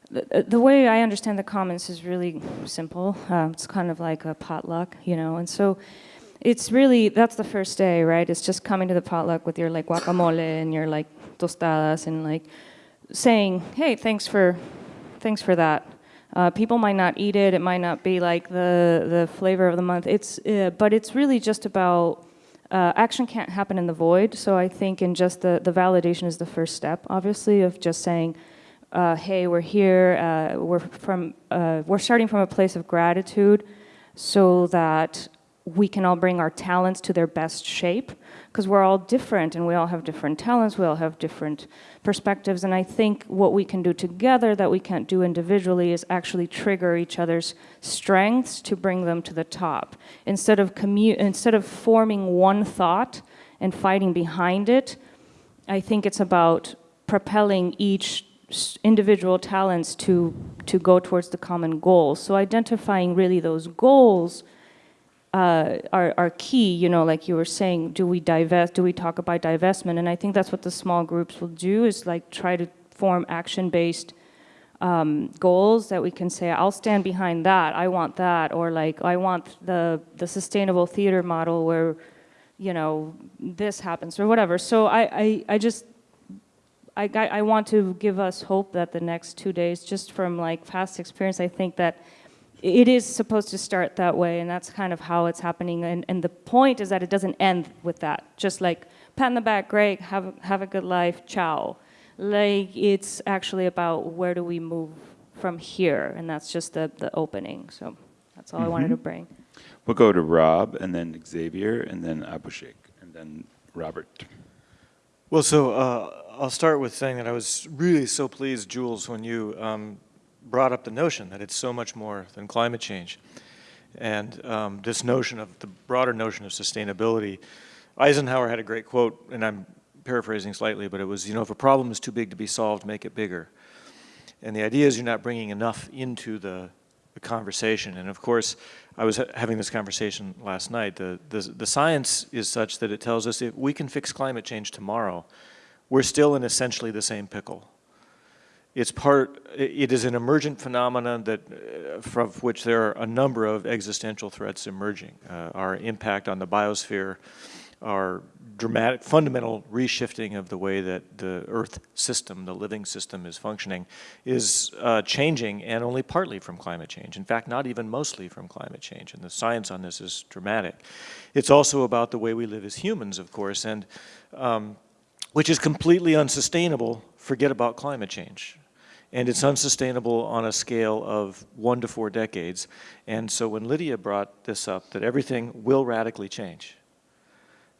the, the way I understand the comments is really simple. Uh, it's kind of like a potluck, you know, and so it's really, that's the first day, right? It's just coming to the potluck with your like guacamole and your like tostadas and like saying, hey, thanks for, thanks for that. Uh, people might not eat it. It might not be like the the flavor of the month. It's uh, but it's really just about uh, action can't happen in the void. So I think in just the the validation is the first step, obviously, of just saying, uh, "Hey, we're here. Uh, we're from uh, we're starting from a place of gratitude, so that we can all bring our talents to their best shape." Because we're all different and we all have different talents, we all have different perspectives. And I think what we can do together that we can't do individually is actually trigger each other's strengths to bring them to the top. Instead of, commu- instead of forming one thought and fighting behind it, I think it's about propelling each individual talents to, to go towards the common goal. So identifying really those goals uh, are, are key, you know, like you were saying, do we divest, do we talk about divestment? And I think that's what the small groups will do is like try to form action-based um, goals that we can say, I'll stand behind that, I want that, or like, I want the, the sustainable theater model where, you know, this happens, or whatever. So I, I, I just, I, I I want to give us hope that the next two days, just from like past experience, I think that it is supposed to start that way, and that's kind of how it's happening. And, and the point is that it doesn't end with that. Just like pat in the back, great, have a, have a good life, ciao. Like it's actually about where do we move from here, and that's just the, the opening. So that's all I wanted to Mhm. bring. We'll go to Rob, and then Xavier, and then Abhishek, and then Robert. Well, so uh, I'll start with saying that I was really so pleased, Jules, when you um, brought up the notion that it's so much more than climate change. And um, this notion of the broader notion of sustainability. Eisenhower had a great quote, and I'm paraphrasing slightly, but it was, you know, if a problem is too big to be solved, make it bigger. And the idea is you're not bringing enough into the, the conversation. And of course, I was ha- having this conversation last night. The, the, the science is such that it tells us if we can fix climate change tomorrow, we're still in essentially the same pickle. It's part, it is an emergent phenomenon that, uh, from which there are a number of existential threats emerging. Uh, our impact on the biosphere, our dramatic, fundamental reshifting of the way that the Earth system, the living system is functioning, is uh, changing and only partly from climate change. In fact, not even mostly from climate change. And the science on this is dramatic. It's also about the way we live as humans, of course, and um, which is completely unsustainable, forget about climate change. And it's unsustainable on a scale of one to four decades. And so when Lydia brought this up, that everything will radically change.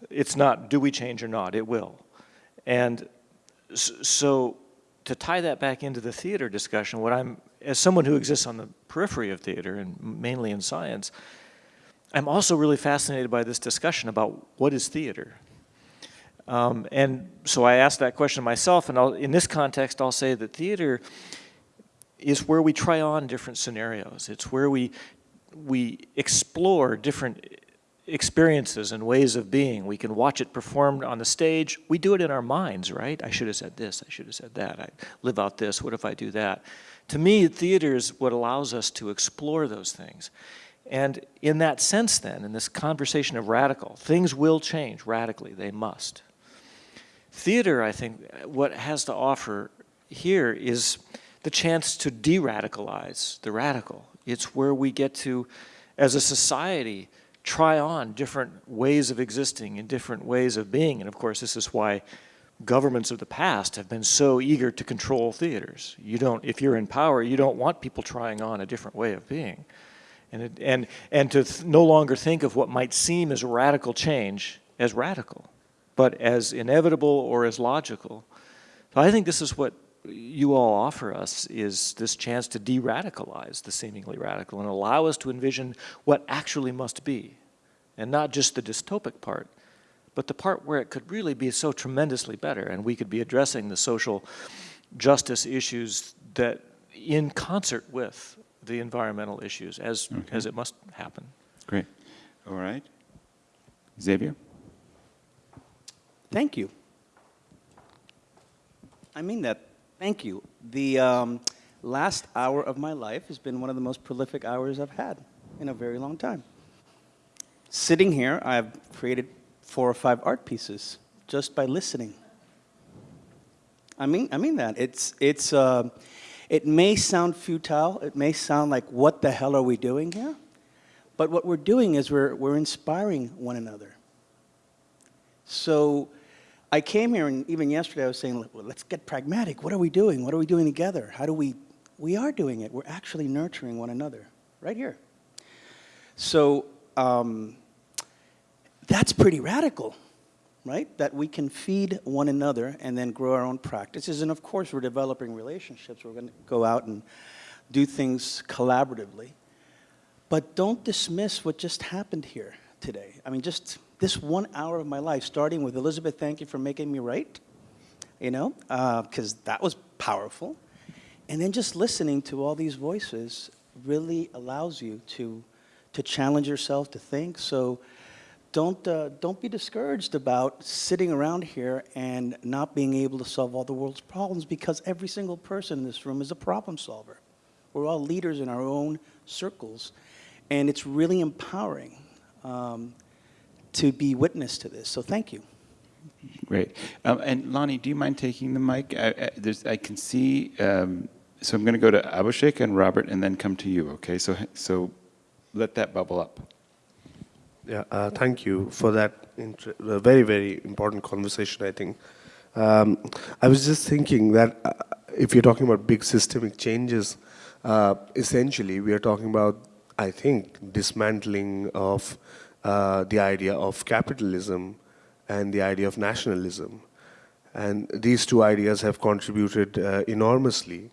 It's not do we change or not, it will. And so to tie that back into the theater discussion, what I'm, as someone who exists on the periphery of theater and mainly in science, I'm also really fascinated by this discussion about what is theater. Um, and so I asked that question myself, and I'll, in this context, I'll say that theater is where we try on different scenarios. It's where we, we explore different experiences and ways of being. We can watch it performed on the stage. We do it in our minds, right? I should have said this, I should have said that, I live out this, what if I do that? To me, theater is what allows us to explore those things. And in that sense then, in this conversation of radical, things will change radically, they must. Theater, I think, what has to offer here is the chance to de-radicalize the radical. It's where we get to, as a society, try on different ways of existing and different ways of being. And of course, this is why governments of the past have been so eager to control theaters. You don't, if you're in power, you don't want people trying on a different way of being. And, it, and, and to no longer think of what might seem as radical change as radical, but as inevitable or as logical. So I think this is what you all offer us is this chance to de-radicalize the seemingly radical and allow us to envision what actually must be. And not just the dystopic part, but the part where it could really be so tremendously better and we could be addressing the social justice issues that in concert with the environmental issues as, Okay. as it must happen. Great. All right. Xavier? Thank you. I mean that. Thank you. The um, last hour of my life has been one of the most prolific hours I've had in a very long time. Sitting here, I've created four or five art pieces just by listening. I mean, I mean that. It's, it's, uh, It may sound futile, it may sound like, what the hell are we doing here? But what we're doing is we're, we're inspiring one another. So I came here, and even yesterday I was saying, well, let's get pragmatic. What are we doing? What are we doing together? How do we, we are doing it. We're actually nurturing one another right here. So um, that's pretty radical, right? That we can feed one another and then grow our own practices. And of course, we're developing relationships. We're going to go out and do things collaboratively. But don't dismiss what just happened here today. I mean, just this one hour of my life, starting with Elizabeth, thank you for making me right, you know, because uh, that was powerful. And then just listening to all these voices really allows you to, to challenge yourself, to think. So don't, uh, don't be discouraged about sitting around here and not being able to solve all the world's problems because every single person in this room is a problem solver. We're all leaders in our own circles. And it's really empowering um, to be witness to this. So thank you. Great. Um, and Lonnie, do you mind taking the mic? I, I, I can see, um, so I'm going to go to Abhishek and Robert and then come to you, okay? So, so let that bubble up. Yeah, uh, thank you for that uh, very, very important conversation, I think. Um, I was just thinking that uh, if you're talking about big systemic changes, uh, essentially we are talking about, I think, dismantling of uh, the idea of capitalism and the idea of nationalism. And these two ideas have contributed uh, enormously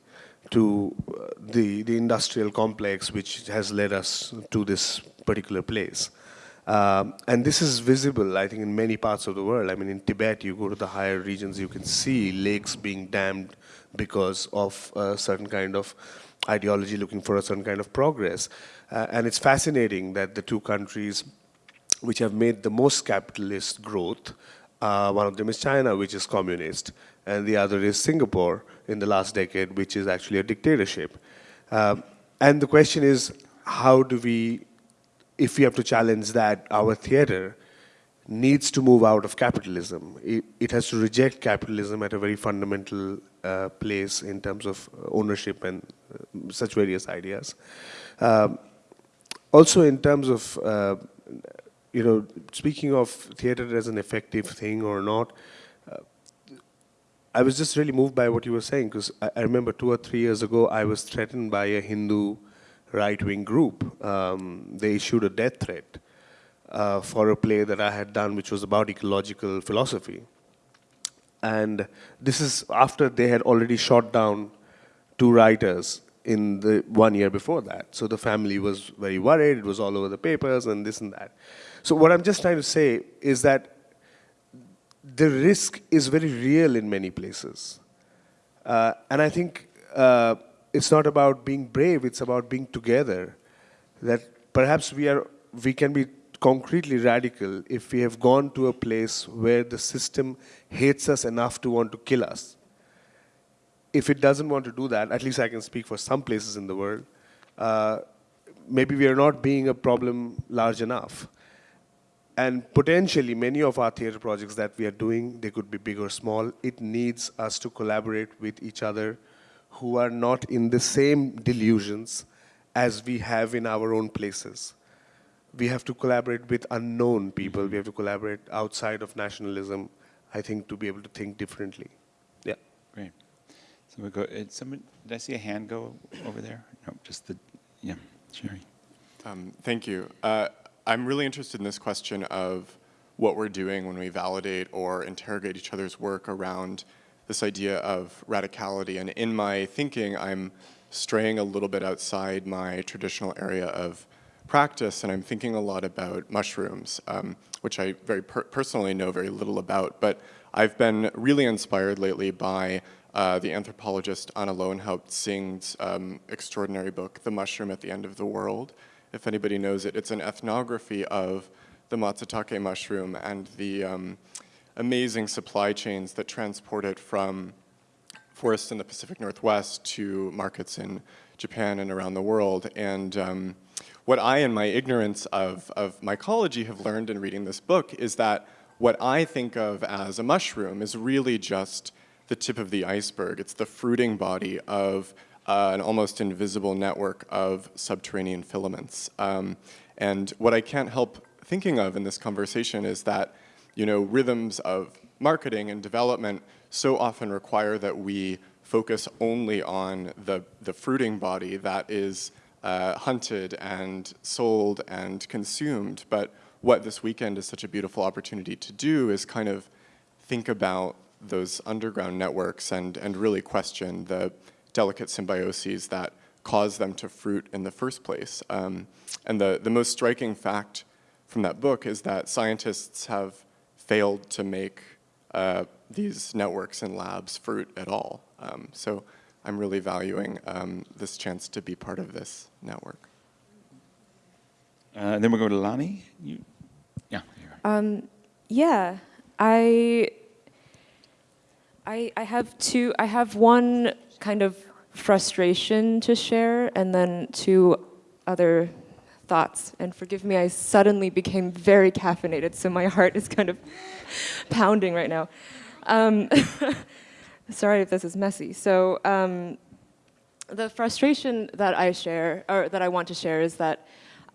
to uh, the, the industrial complex which has led us to this particular place. Um, and this is visible, I think, in many parts of the world. I mean, in Tibet, you go to the higher regions, you can see lakes being dammed because of a certain kind of ideology looking for a certain kind of progress. Uh, and it's fascinating that the two countries which have made the most capitalist growth. Uh, one of them is China, which is communist, and the other is Singapore in the last decade, which is actually a dictatorship. Uh, and the question is, how do we, if we have to challenge that, our theater needs to move out of capitalism. It, it has to reject capitalism at a very fundamental uh, place in terms of ownership and such various ideas. Um, also in terms of uh, you know, speaking of theater as an effective thing or not, uh, I was just really moved by what you were saying because I, I, remember two or three years ago I was threatened by a Hindu right-wing group. Um, they issued a death threat uh, for a play that I had done which was about ecological philosophy. And this is after they had already shot down two writers in the one year before that. So the family was very worried, it was all over the papers and this and that. So what I'm just trying to say is that the risk is very real in many places. Uh, and I think uh, it's not about being brave, it's about being together. That perhaps we, are, we can be concretely radical if we have gone to a place where the system hates us enough to want to kill us. If it doesn't want to do that, at least I can speak for some places in the world, uh, maybe we are not being a problem large enough. And potentially many of our theater projects that we are doing, they could be big or small. It needs us to collaborate with each other who are not in the same delusions as we have in our own places. We have to collaborate with unknown people. We have to collaborate outside of nationalism, I think, to be able to think differently. So we go, did, someone, did I see a hand go over there? No, just the, yeah, Sherry. Um, thank you. Uh, I'm really interested in this question of what we're doing when we validate or interrogate each other's work around this idea of radicality. And in my thinking, I'm straying a little bit outside my traditional area of practice, and I'm thinking a lot about mushrooms, um, which I very per personally know very little about. But I've been really inspired lately by uh, the anthropologist Anna Lowenhaupt Tsing's um, extraordinary book, The Mushroom at the End of the World, if anybody knows it. It's an ethnography of the matsutake mushroom and the um, amazing supply chains that transport it from forests in the Pacific Northwest to markets in Japan and around the world. And um, what I, in my ignorance of, of mycology, have learned in reading this book is that what I think of as a mushroom is really just the tip of the iceberg. It's the fruiting body of uh, an almost invisible network of subterranean filaments. Um, and what I can't help thinking of in this conversation is that, you know, rhythms of marketing and development so often require that we focus only on the, the fruiting body that is uh, hunted and sold and consumed. But what this weekend is such a beautiful opportunity to do is kind of think about those underground networks and, and really question the delicate symbioses that cause them to fruit in the first place. Um, and the, the most striking fact from that book is that scientists have failed to make uh, these networks and labs fruit at all. Um, so I'm really valuing um, this chance to be part of this network. Uh, then we'll go to Lonnie. You, yeah. Um, yeah, I, I, I have two, I have one kind of frustration to share and then two other thoughts. And forgive me, I suddenly became very caffeinated, so my heart is kind of [laughs] pounding right now. Um, [laughs] sorry if this is messy. So um, the frustration that I share, or that I want to share is that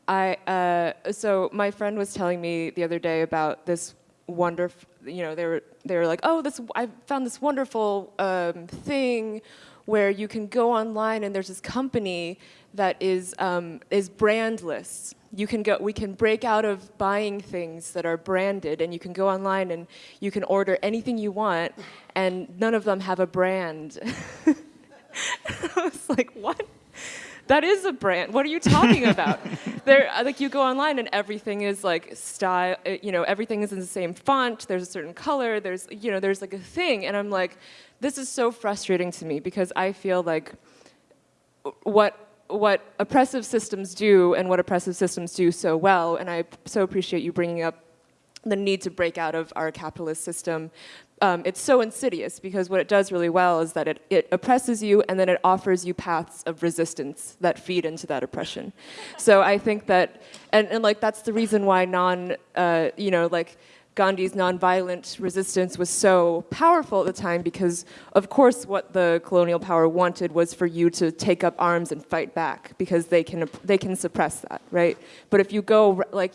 I, uh, so my friend was telling me the other day about this wonderful, you know, they were, they were like, oh, this, I found this wonderful um, thing where you can go online and there's this company that is, um, is brandless. You can go, we can break out of buying things that are branded and you can go online and you can order anything you want and none of them have a brand. [laughs] I was like, what? That is a brand. What are you talking about? [laughs] there, like you go online and everything is like style. uh, You know, everything is in the same font. There's a certain color. There's, you know, there's like a thing, and I'm like, this is so frustrating to me because I feel like what what oppressive systems do and what oppressive systems do so well, and I so appreciate you bringing up the need to break out of our capitalist system. Um, it's so insidious because what it does really well is that it, it oppresses you and then it offers you paths of resistance that feed into that oppression. So I think that, and, and like that's the reason why non, uh, you know, like Gandhi's nonviolent resistance was so powerful at the time because, of course, what the colonial power wanted was for you to take up arms and fight back because they can they can suppress that, right? But if you go like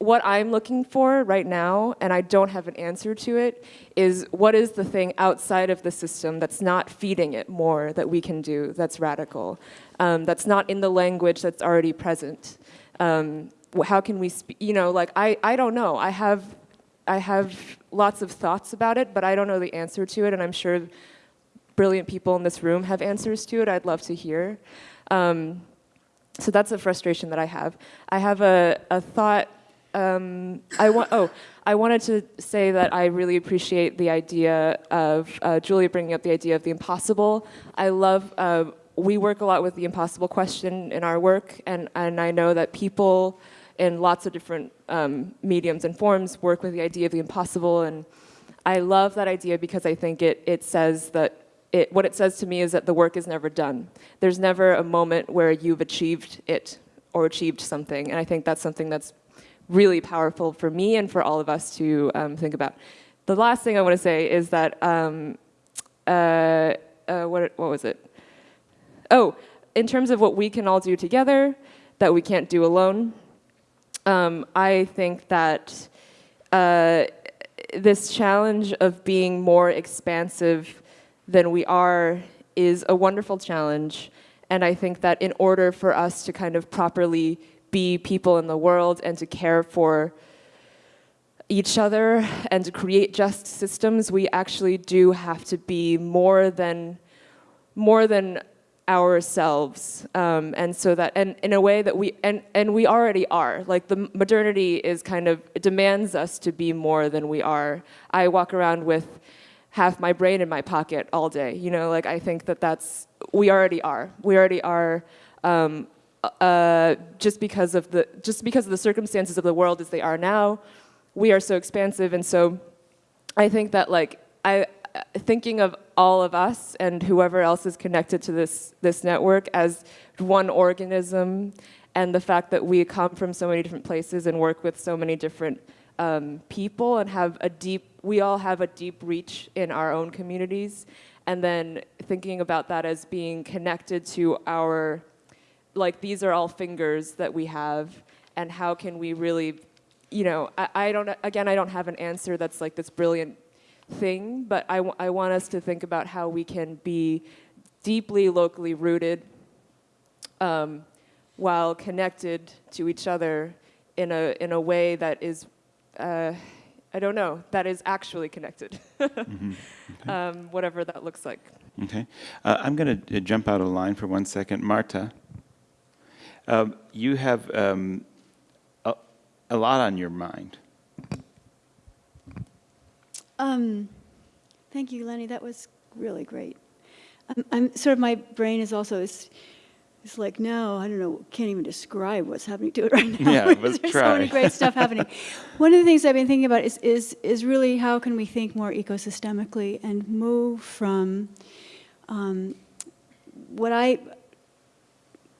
what I'm looking for right now, and I don't have an answer to it, is what is the thing outside of the system that's not feeding it more that we can do that's radical, um, that's not in the language that's already present. Um, how can we, you know, like I, I don't know. I have, I have lots of thoughts about it, but I don't know the answer to it, and I'm sure brilliant people in this room have answers to it. I'd love to hear. Um, so that's a frustration that I have. I have a, a thought um, I want. Oh, I wanted to say that I really appreciate the idea of uh, Julia bringing up the idea of the impossible. I love. Uh, we work a lot with the impossible question in our work, and and I know that people in lots of different um, mediums and forms work with the idea of the impossible, and I love that idea because I think it it says that. It, what it says to me is that the work is never done. There's never a moment where you've achieved it or achieved something, and I think that's something that's really powerful for me and for all of us to um, think about. The last thing I want to say is that, um, uh, uh, what, what was it? Oh, in terms of what we can all do together that we can't do alone, um, I think that uh, this challenge of being more expansive than we are is a wonderful challenge. And I think that in order for us to kind of properly be people in the world and to care for each other and to create just systems, we actually do have to be more than more than ourselves. Um, and so that and in a way that we and and we already are. Like the modernity is kind of demands us to be more than we are. I walk around with half my brain in my pocket all day. You know like i think that that's we already are. We already are um, uh, just because of the just because of the circumstances of the world as they are now, we are so expansive, and so I think that like I thinking of all of us and whoever else is connected to this this network as one organism, and the fact that we come from so many different places and work with so many different um, people and have a deep we all have a deep reach in our own communities. And then thinking about that as being connected to our, like these are all fingers that we have, and how can we really, you know, I, I don't, again, I don't have an answer that's like this brilliant thing, but I, w- I want us to think about how we can be deeply locally rooted um, while connected to each other in a, in a way that is, uh, I don't know, that is actually connected, [laughs] Mhm. um, whatever that looks like. Okay. Uh, I'm going to jump out of line for one second. Marta, um, you have um, a, a lot on your mind. Um, thank you, Lenny. That was really great. I'm, I'm sort of my brain is also is, is like no, I don't know, can't even describe what's happening to it right now. Yeah, [laughs] There's try. so many great stuff happening. One of the things I've been thinking about is is is really how can we think more ecosystemically and move from um, what I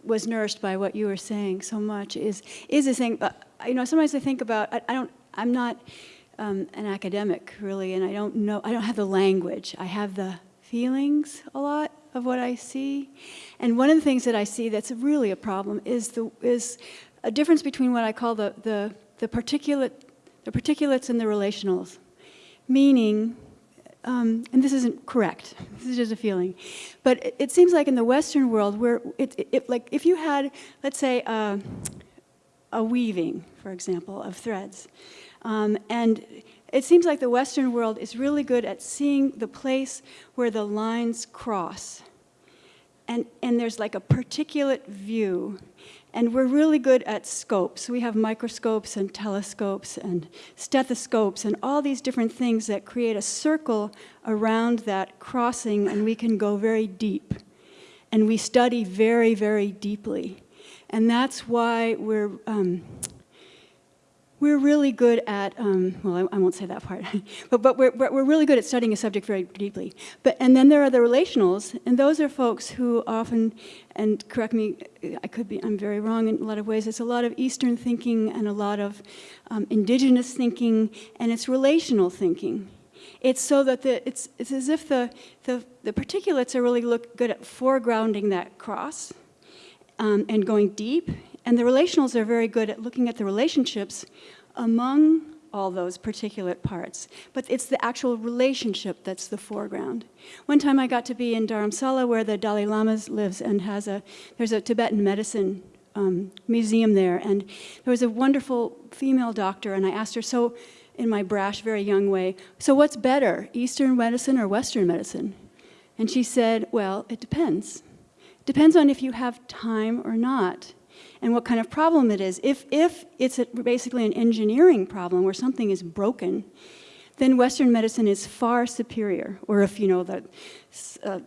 was nourished by what you were saying so much is is this thing. Uh, you know, sometimes I think about. I, I don't. I'm not um, an academic really, and I don't know. I don't have the language. I have the feelings a lot of what I see, and one of the things that I see that's really a problem is the is a difference between what I call the the the particulate the particulates and the relationals, meaning um, and this isn't correct. This is just a feeling, but it, it seems like in the Western world, where it, it, like if you had, let's say, a weaving, for example, of threads, um, and it seems like the Western world is really good at seeing the place where the lines cross, and and there's like a particulate view. And we're really good at scopes. We have microscopes and telescopes and stethoscopes and all these different things that create a circle around that crossing, and we can go very deep. And we study very, very deeply. And that's why we're, um, we're really good at, um, well, I, I won't say that part, [laughs] but, but we're, we're really good at studying a subject very deeply. But, and then there are the relationals, and those are folks who often, and correct me, I could be, I'm very wrong in a lot of ways, it's a lot of Eastern thinking and a lot of um, indigenous thinking, and it's relational thinking. It's so that the, it's, it's as if the, the, the particulates are really look good at foregrounding that cross um, and going deep, and the relationals are very good at looking at the relationships among all those particulate parts. But it's the actual relationship that's the foreground. One time I got to be in Dharamsala where the Dalai Lama lives and has a, there's a Tibetan medicine um, museum there. And there was a wonderful female doctor and I asked her, so in my brash, very young way, so what's better, Eastern medicine or Western medicine? And she said, well, it depends. Depends on if you have time or not and what kind of problem it is. If, if it's a, basically an engineering problem where something is broken, then Western medicine is far superior. Or if, you know, the, uh,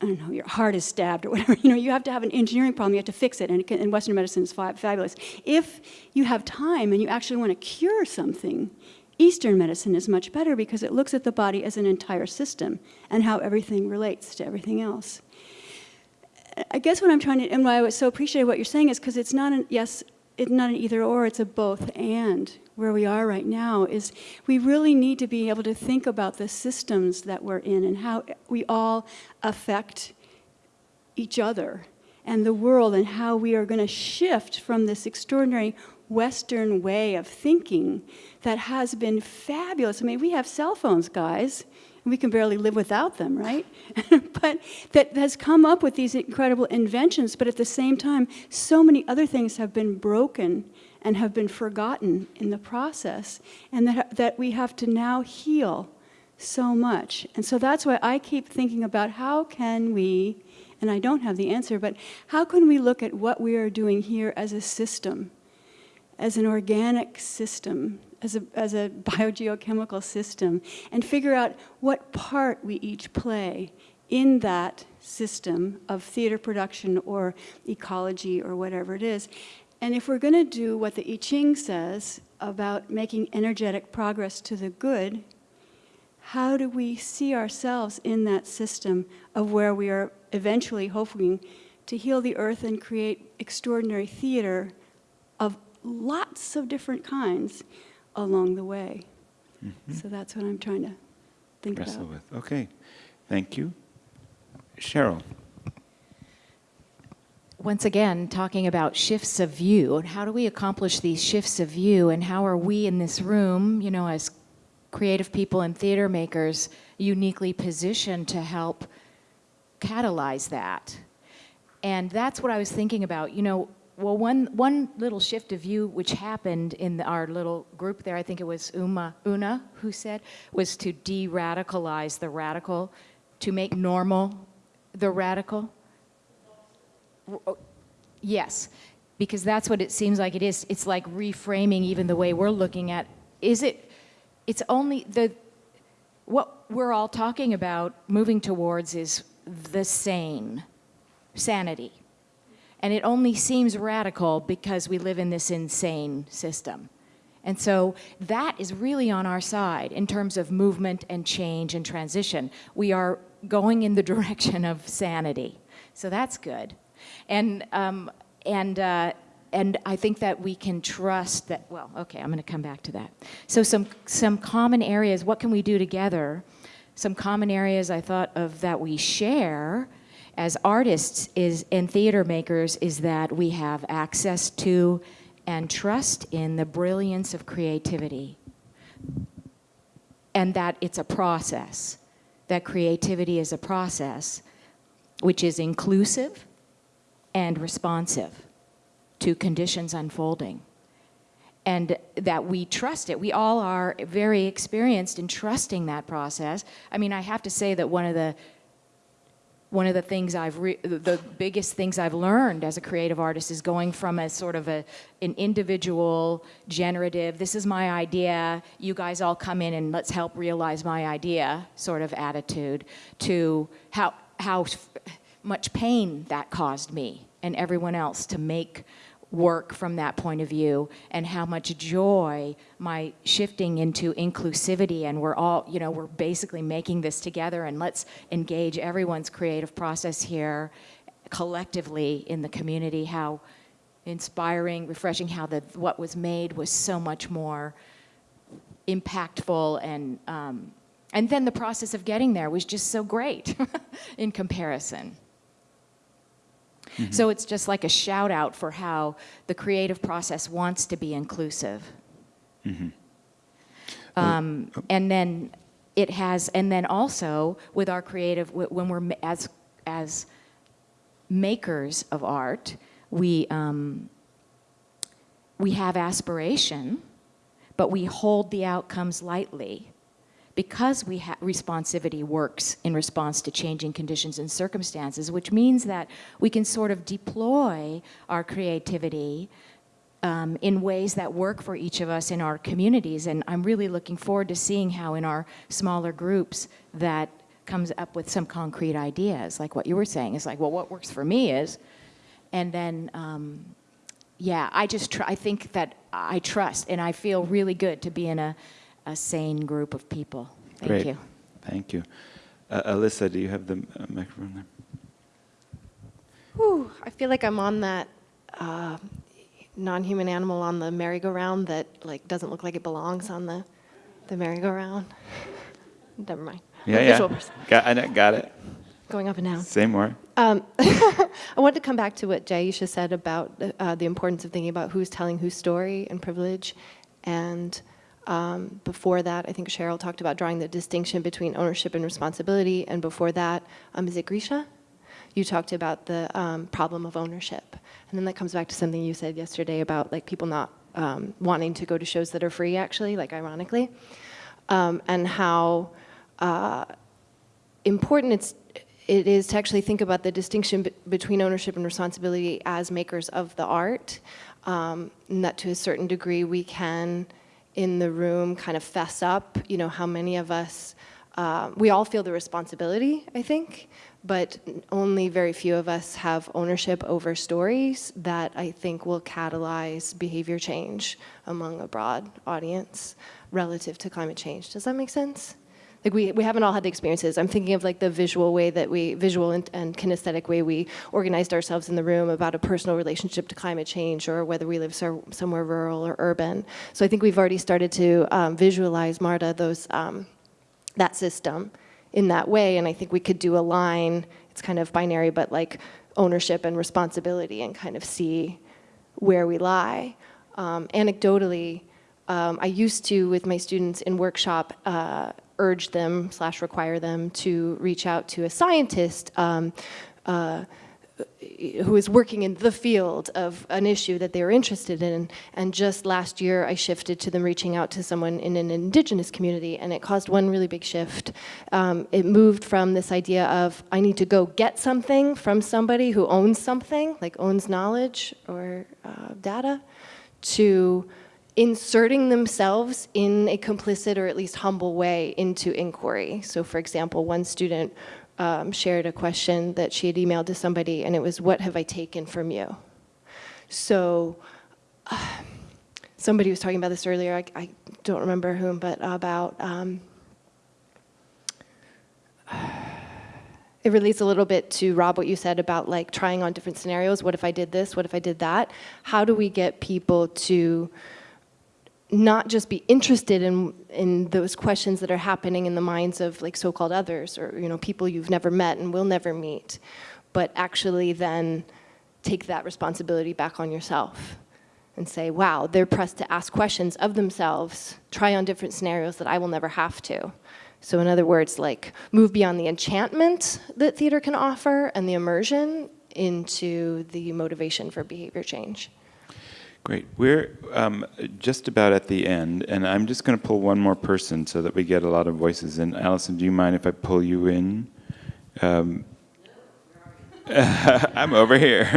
I don't know, your heart is stabbed or whatever, [laughs] you know, you have to have an engineering problem, you have to fix it, and, it can, and Western medicine is fa fabulous. If you have time and you actually want to cure something, Eastern medicine is much better because it looks at the body as an entire system and how everything relates to everything else. I guess what I'm trying to, and why I was so appreciate what you're saying is because it's not an, yes, it's not an either or, it's a both and. Where we are right now is we really need to be able to think about the systems that we're in and how we all affect each other and the world and how we are going to shift from this extraordinary Western way of thinking that has been fabulous. I mean, we have cell phones, guys we can barely live without them, right? [laughs] but that has come up with these incredible inventions, but at the same time, so many other things have been broken and have been forgotten in the process, and that, that we have to now heal so much. And so that's why I keep thinking about how can we, and I don't have the answer, but how can we look at what we are doing here as a system, as an organic system as a, as a [laughs] biogeochemical system and figure out what part we each play in that system of theater production or ecology or whatever it is. And if we're going to do what the I Ching says about making energetic progress to the good, how do we see ourselves in that system of where we are eventually hoping to heal the earth and create extraordinary theater of lots of different kinds along the way. Mhm. So that's what I'm trying to think Wrestle about. with. Okay. Thank you. Cheryl. once again, talking about shifts of view and how do we accomplish these shifts of view and how are we in this room, you know, as creative people and theater makers, uniquely positioned to help catalyze that. And that's what I was thinking about. You know, well, one, one little shift of view which happened in our little group there, I think it was Uma, Una who said, was to de-radicalize the radical, to make normal the radical. Yes, because that's what it seems like it is. It's like reframing even the way we're looking at, is it, it's only the, what we're all talking about moving towards is the sane, sanity. And it only seems radical because we live in this insane system. And so that is really on our side in terms of movement and change and transition. We are going in the [laughs] direction of sanity. So that's good. And, um, and, uh, and I think that we can trust that, well, okay, I'm going to come back to that. So some, some common areas, what can we do together? Some common areas I thought of that we share as artists is, and theater makers is that we have access to and trust in the brilliance of creativity. And that it's a process, that creativity is a process which is inclusive and responsive to conditions unfolding. And that we trust it. We all are very experienced in trusting that process. I mean, I have to say that one of the one of the things I've, the biggest things I've learned as a creative artist is going from a sort of a, an individual, generative, this is my idea, you guys all come in and let's help realize my idea sort of attitude to how, how much pain that caused me and everyone else to make work from that point of view and how much joy my shifting into inclusivity and we're all you know we're basically making this together and let's engage everyone's creative process here collectively in the community how inspiring refreshing how the what was made was so much more impactful and um, and then the process of getting there was just so great [laughs] in comparison Mm-hmm. So it's just like a shout out for how the creative process wants to be inclusive. Mm-hmm. Um, and then it has, and then also with our creative, when we're as as makers of art, we um, we have aspiration, but we hold the outcomes lightly because we responsivity works in response to changing conditions and circumstances, which means that we can sort of deploy our creativity um, in ways that work for each of us in our communities. And I'm really looking forward to seeing how in our smaller groups that comes up with some concrete ideas, like what you were saying. It's like, well, what works for me is, and then, um, yeah, I just, I think that I trust and I feel really good to be in a, a sane group of people. Thank Great. you. Thank you. Uh, Alyssa, do you have the uh, microphone there? Whew, I feel like I'm on that uh, non-human animal on the merry-go-round that like doesn't look like it belongs on the the merry-go-round. [laughs] Never mind. Yeah, I'm a yeah. Got, I know- got it. Going up and down. Say more. Um, [laughs] I wanted to come back to what Jaisha said about uh, the importance of thinking about who's telling whose story and privilege. And um, before that, I think Cheryl talked about drawing the distinction between ownership and responsibility. And before that, um, is it Grisha? You talked about the um, problem of ownership. And then that comes back to something you said yesterday about like people not um, wanting to go to shows that are free, actually, like ironically. Um, and how uh, important it's it is to actually think about the distinction between ownership and responsibility as makers of the art, um, and that to a certain degree we can, in the room, kind of fess up, you know, how many of us, uh, we all feel the responsibility, I think, but only very few of us have ownership over stories that I think will catalyze behavior change among a broad audience relative to climate change. Does that make sense? Like we, we haven't all had the experiences. I'm thinking of like the visual way that we, visual and, and kinesthetic way we organized ourselves in the room about a personal relationship to climate change or whether we live so, somewhere rural or urban. So I think we've already started to um, visualize, Marta, those, um, that system in that way. And I think we could do a line, it's kind of binary, but like ownership and responsibility and kind of see where we lie. Um, anecdotally, um, I used to, with my students in workshop, uh, urge them slash require them to reach out to a scientist um, uh, who is working in the field of an issue that they are interested in. And just last year, I shifted to them reaching out to someone in an indigenous community, and it caused one really big shift. Um, it moved from this idea of, I need to go get something from somebody who owns something, like owns knowledge or uh, data, to inserting themselves in a complicit or at least humble way into inquiry. So for example, one student um, shared a question that she had emailed to somebody and it was, what have I taken from you? So uh, somebody was talking about this earlier, I, I don't remember whom, but about, um, it relates a little bit to Rob, what you said about like trying on different scenarios. What if I did this? What if I did that? How do we get people to not just be interested in, in those questions that are happening in the minds of like so-called others or you know people you've never met and will never meet, but actually then take that responsibility back on yourself and say, wow, they're pressed to ask questions of themselves, try on different scenarios that I will never have to. So in other words, like move beyond the enchantment that theater can offer and the immersion into the motivation for behavior change. Great. We're um, just about at the end, and I'm just going to pull one more person so that we get a lot of voices in. Allison, do you mind if I pull you in? Um, [laughs] I'm over here. [laughs] [laughs]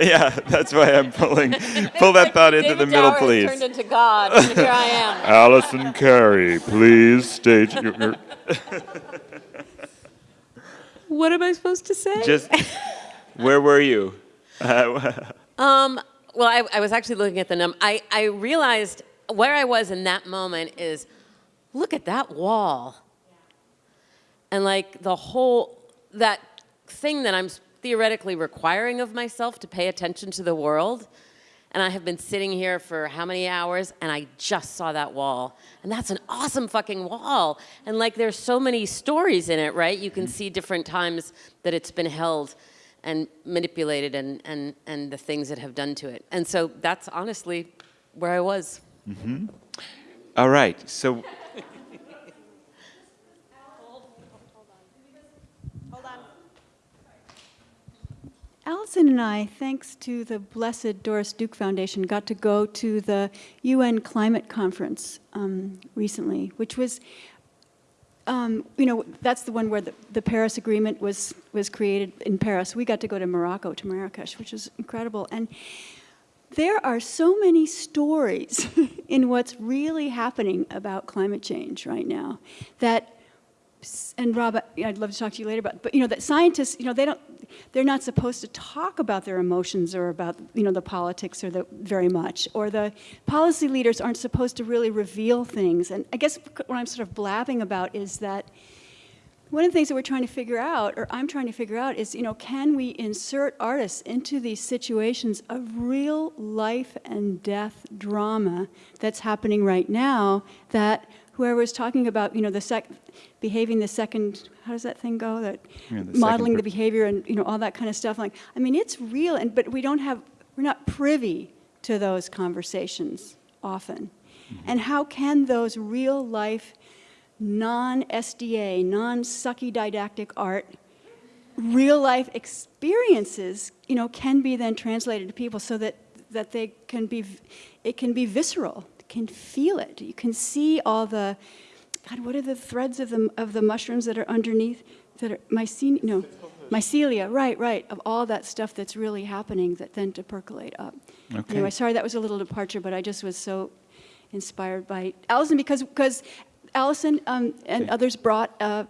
yeah, that's why I'm pulling. Pull that thought into the middle, please. turned into God, and here I am. Allison Carey, please state your. your What am I supposed to say? just, where were you? Um, well, I, I was actually looking at the num. I, I realized where I was in that moment is, look at that wall. And like the whole, that thing that I'm theoretically requiring of myself to pay attention to the world. And I have been sitting here for how many hours and I just saw that wall. And that's an awesome fucking wall. And like there's so many stories in it, right? You can see different times that it's been held and manipulated and, and, and the things that have done to it. And so that's honestly where I was. Mm-hmm. All right. So [laughs] Allison and I, thanks to the blessed Doris Duke Foundation, got to go to the UN Climate Conference um, recently, which was, um, you know, that's the one where the, the Paris Agreement was, was created in Paris. We got to go to Morocco, to Marrakesh, which was incredible. And there are so many stories [laughs] in what's really happening about climate change right now that and Rob, I'd love to talk to you later about, but you know, that scientists, you know, they don't, they're not supposed to talk about their emotions or about, you know, the politics or the very much, or the policy leaders aren't supposed to really reveal things. And I guess what I'm sort of blabbing about is that one of the things that we're trying to figure out, or I'm trying to figure out, is, you know, can we insert artists into these situations of real life and death drama that's happening right now that whoever was talking about, you know, the sec behaving the second, how does that thing go? That Yeah, the modeling the behavior and, you know, all that kind of stuff. Like, I mean, it's real, and but we don't have, we're not privy to those conversations often. Mm-hmm. And how can those real life, non-SDA, non-sucky didactic art, real life experiences, you know, can be then translated to people so that, that they can be, it can be visceral, can feel it. You can see all the, God, what are the threads of the, of the mushrooms that are underneath, that are mycelium, no, mycelia, right, right, of all that stuff that's really happening that then to percolate up. Okay. Anyway, sorry that was a little departure, but I just was so inspired by Allison because, because Allison um, and others brought uh,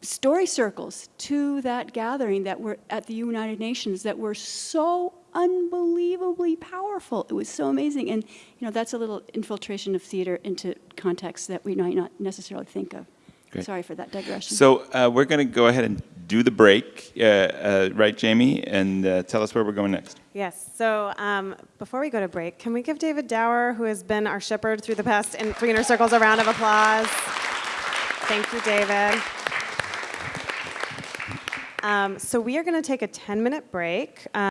story circles to that gathering that were at the United Nations that were so unbelievably powerful. It was so amazing. And, you know, that's a little infiltration of theater into contexts that we might not necessarily think of. Great. Sorry for that digression. So uh, we're going to go ahead and do the break, uh, uh, right, Jamie, and uh, tell us where we're going next. Yes. So um, before we go to break, can we give David Dower, who has been our shepherd through the past in 300 circles, a round of applause? Thank you, David. Um, so we are going to take a 10-minute break. Um,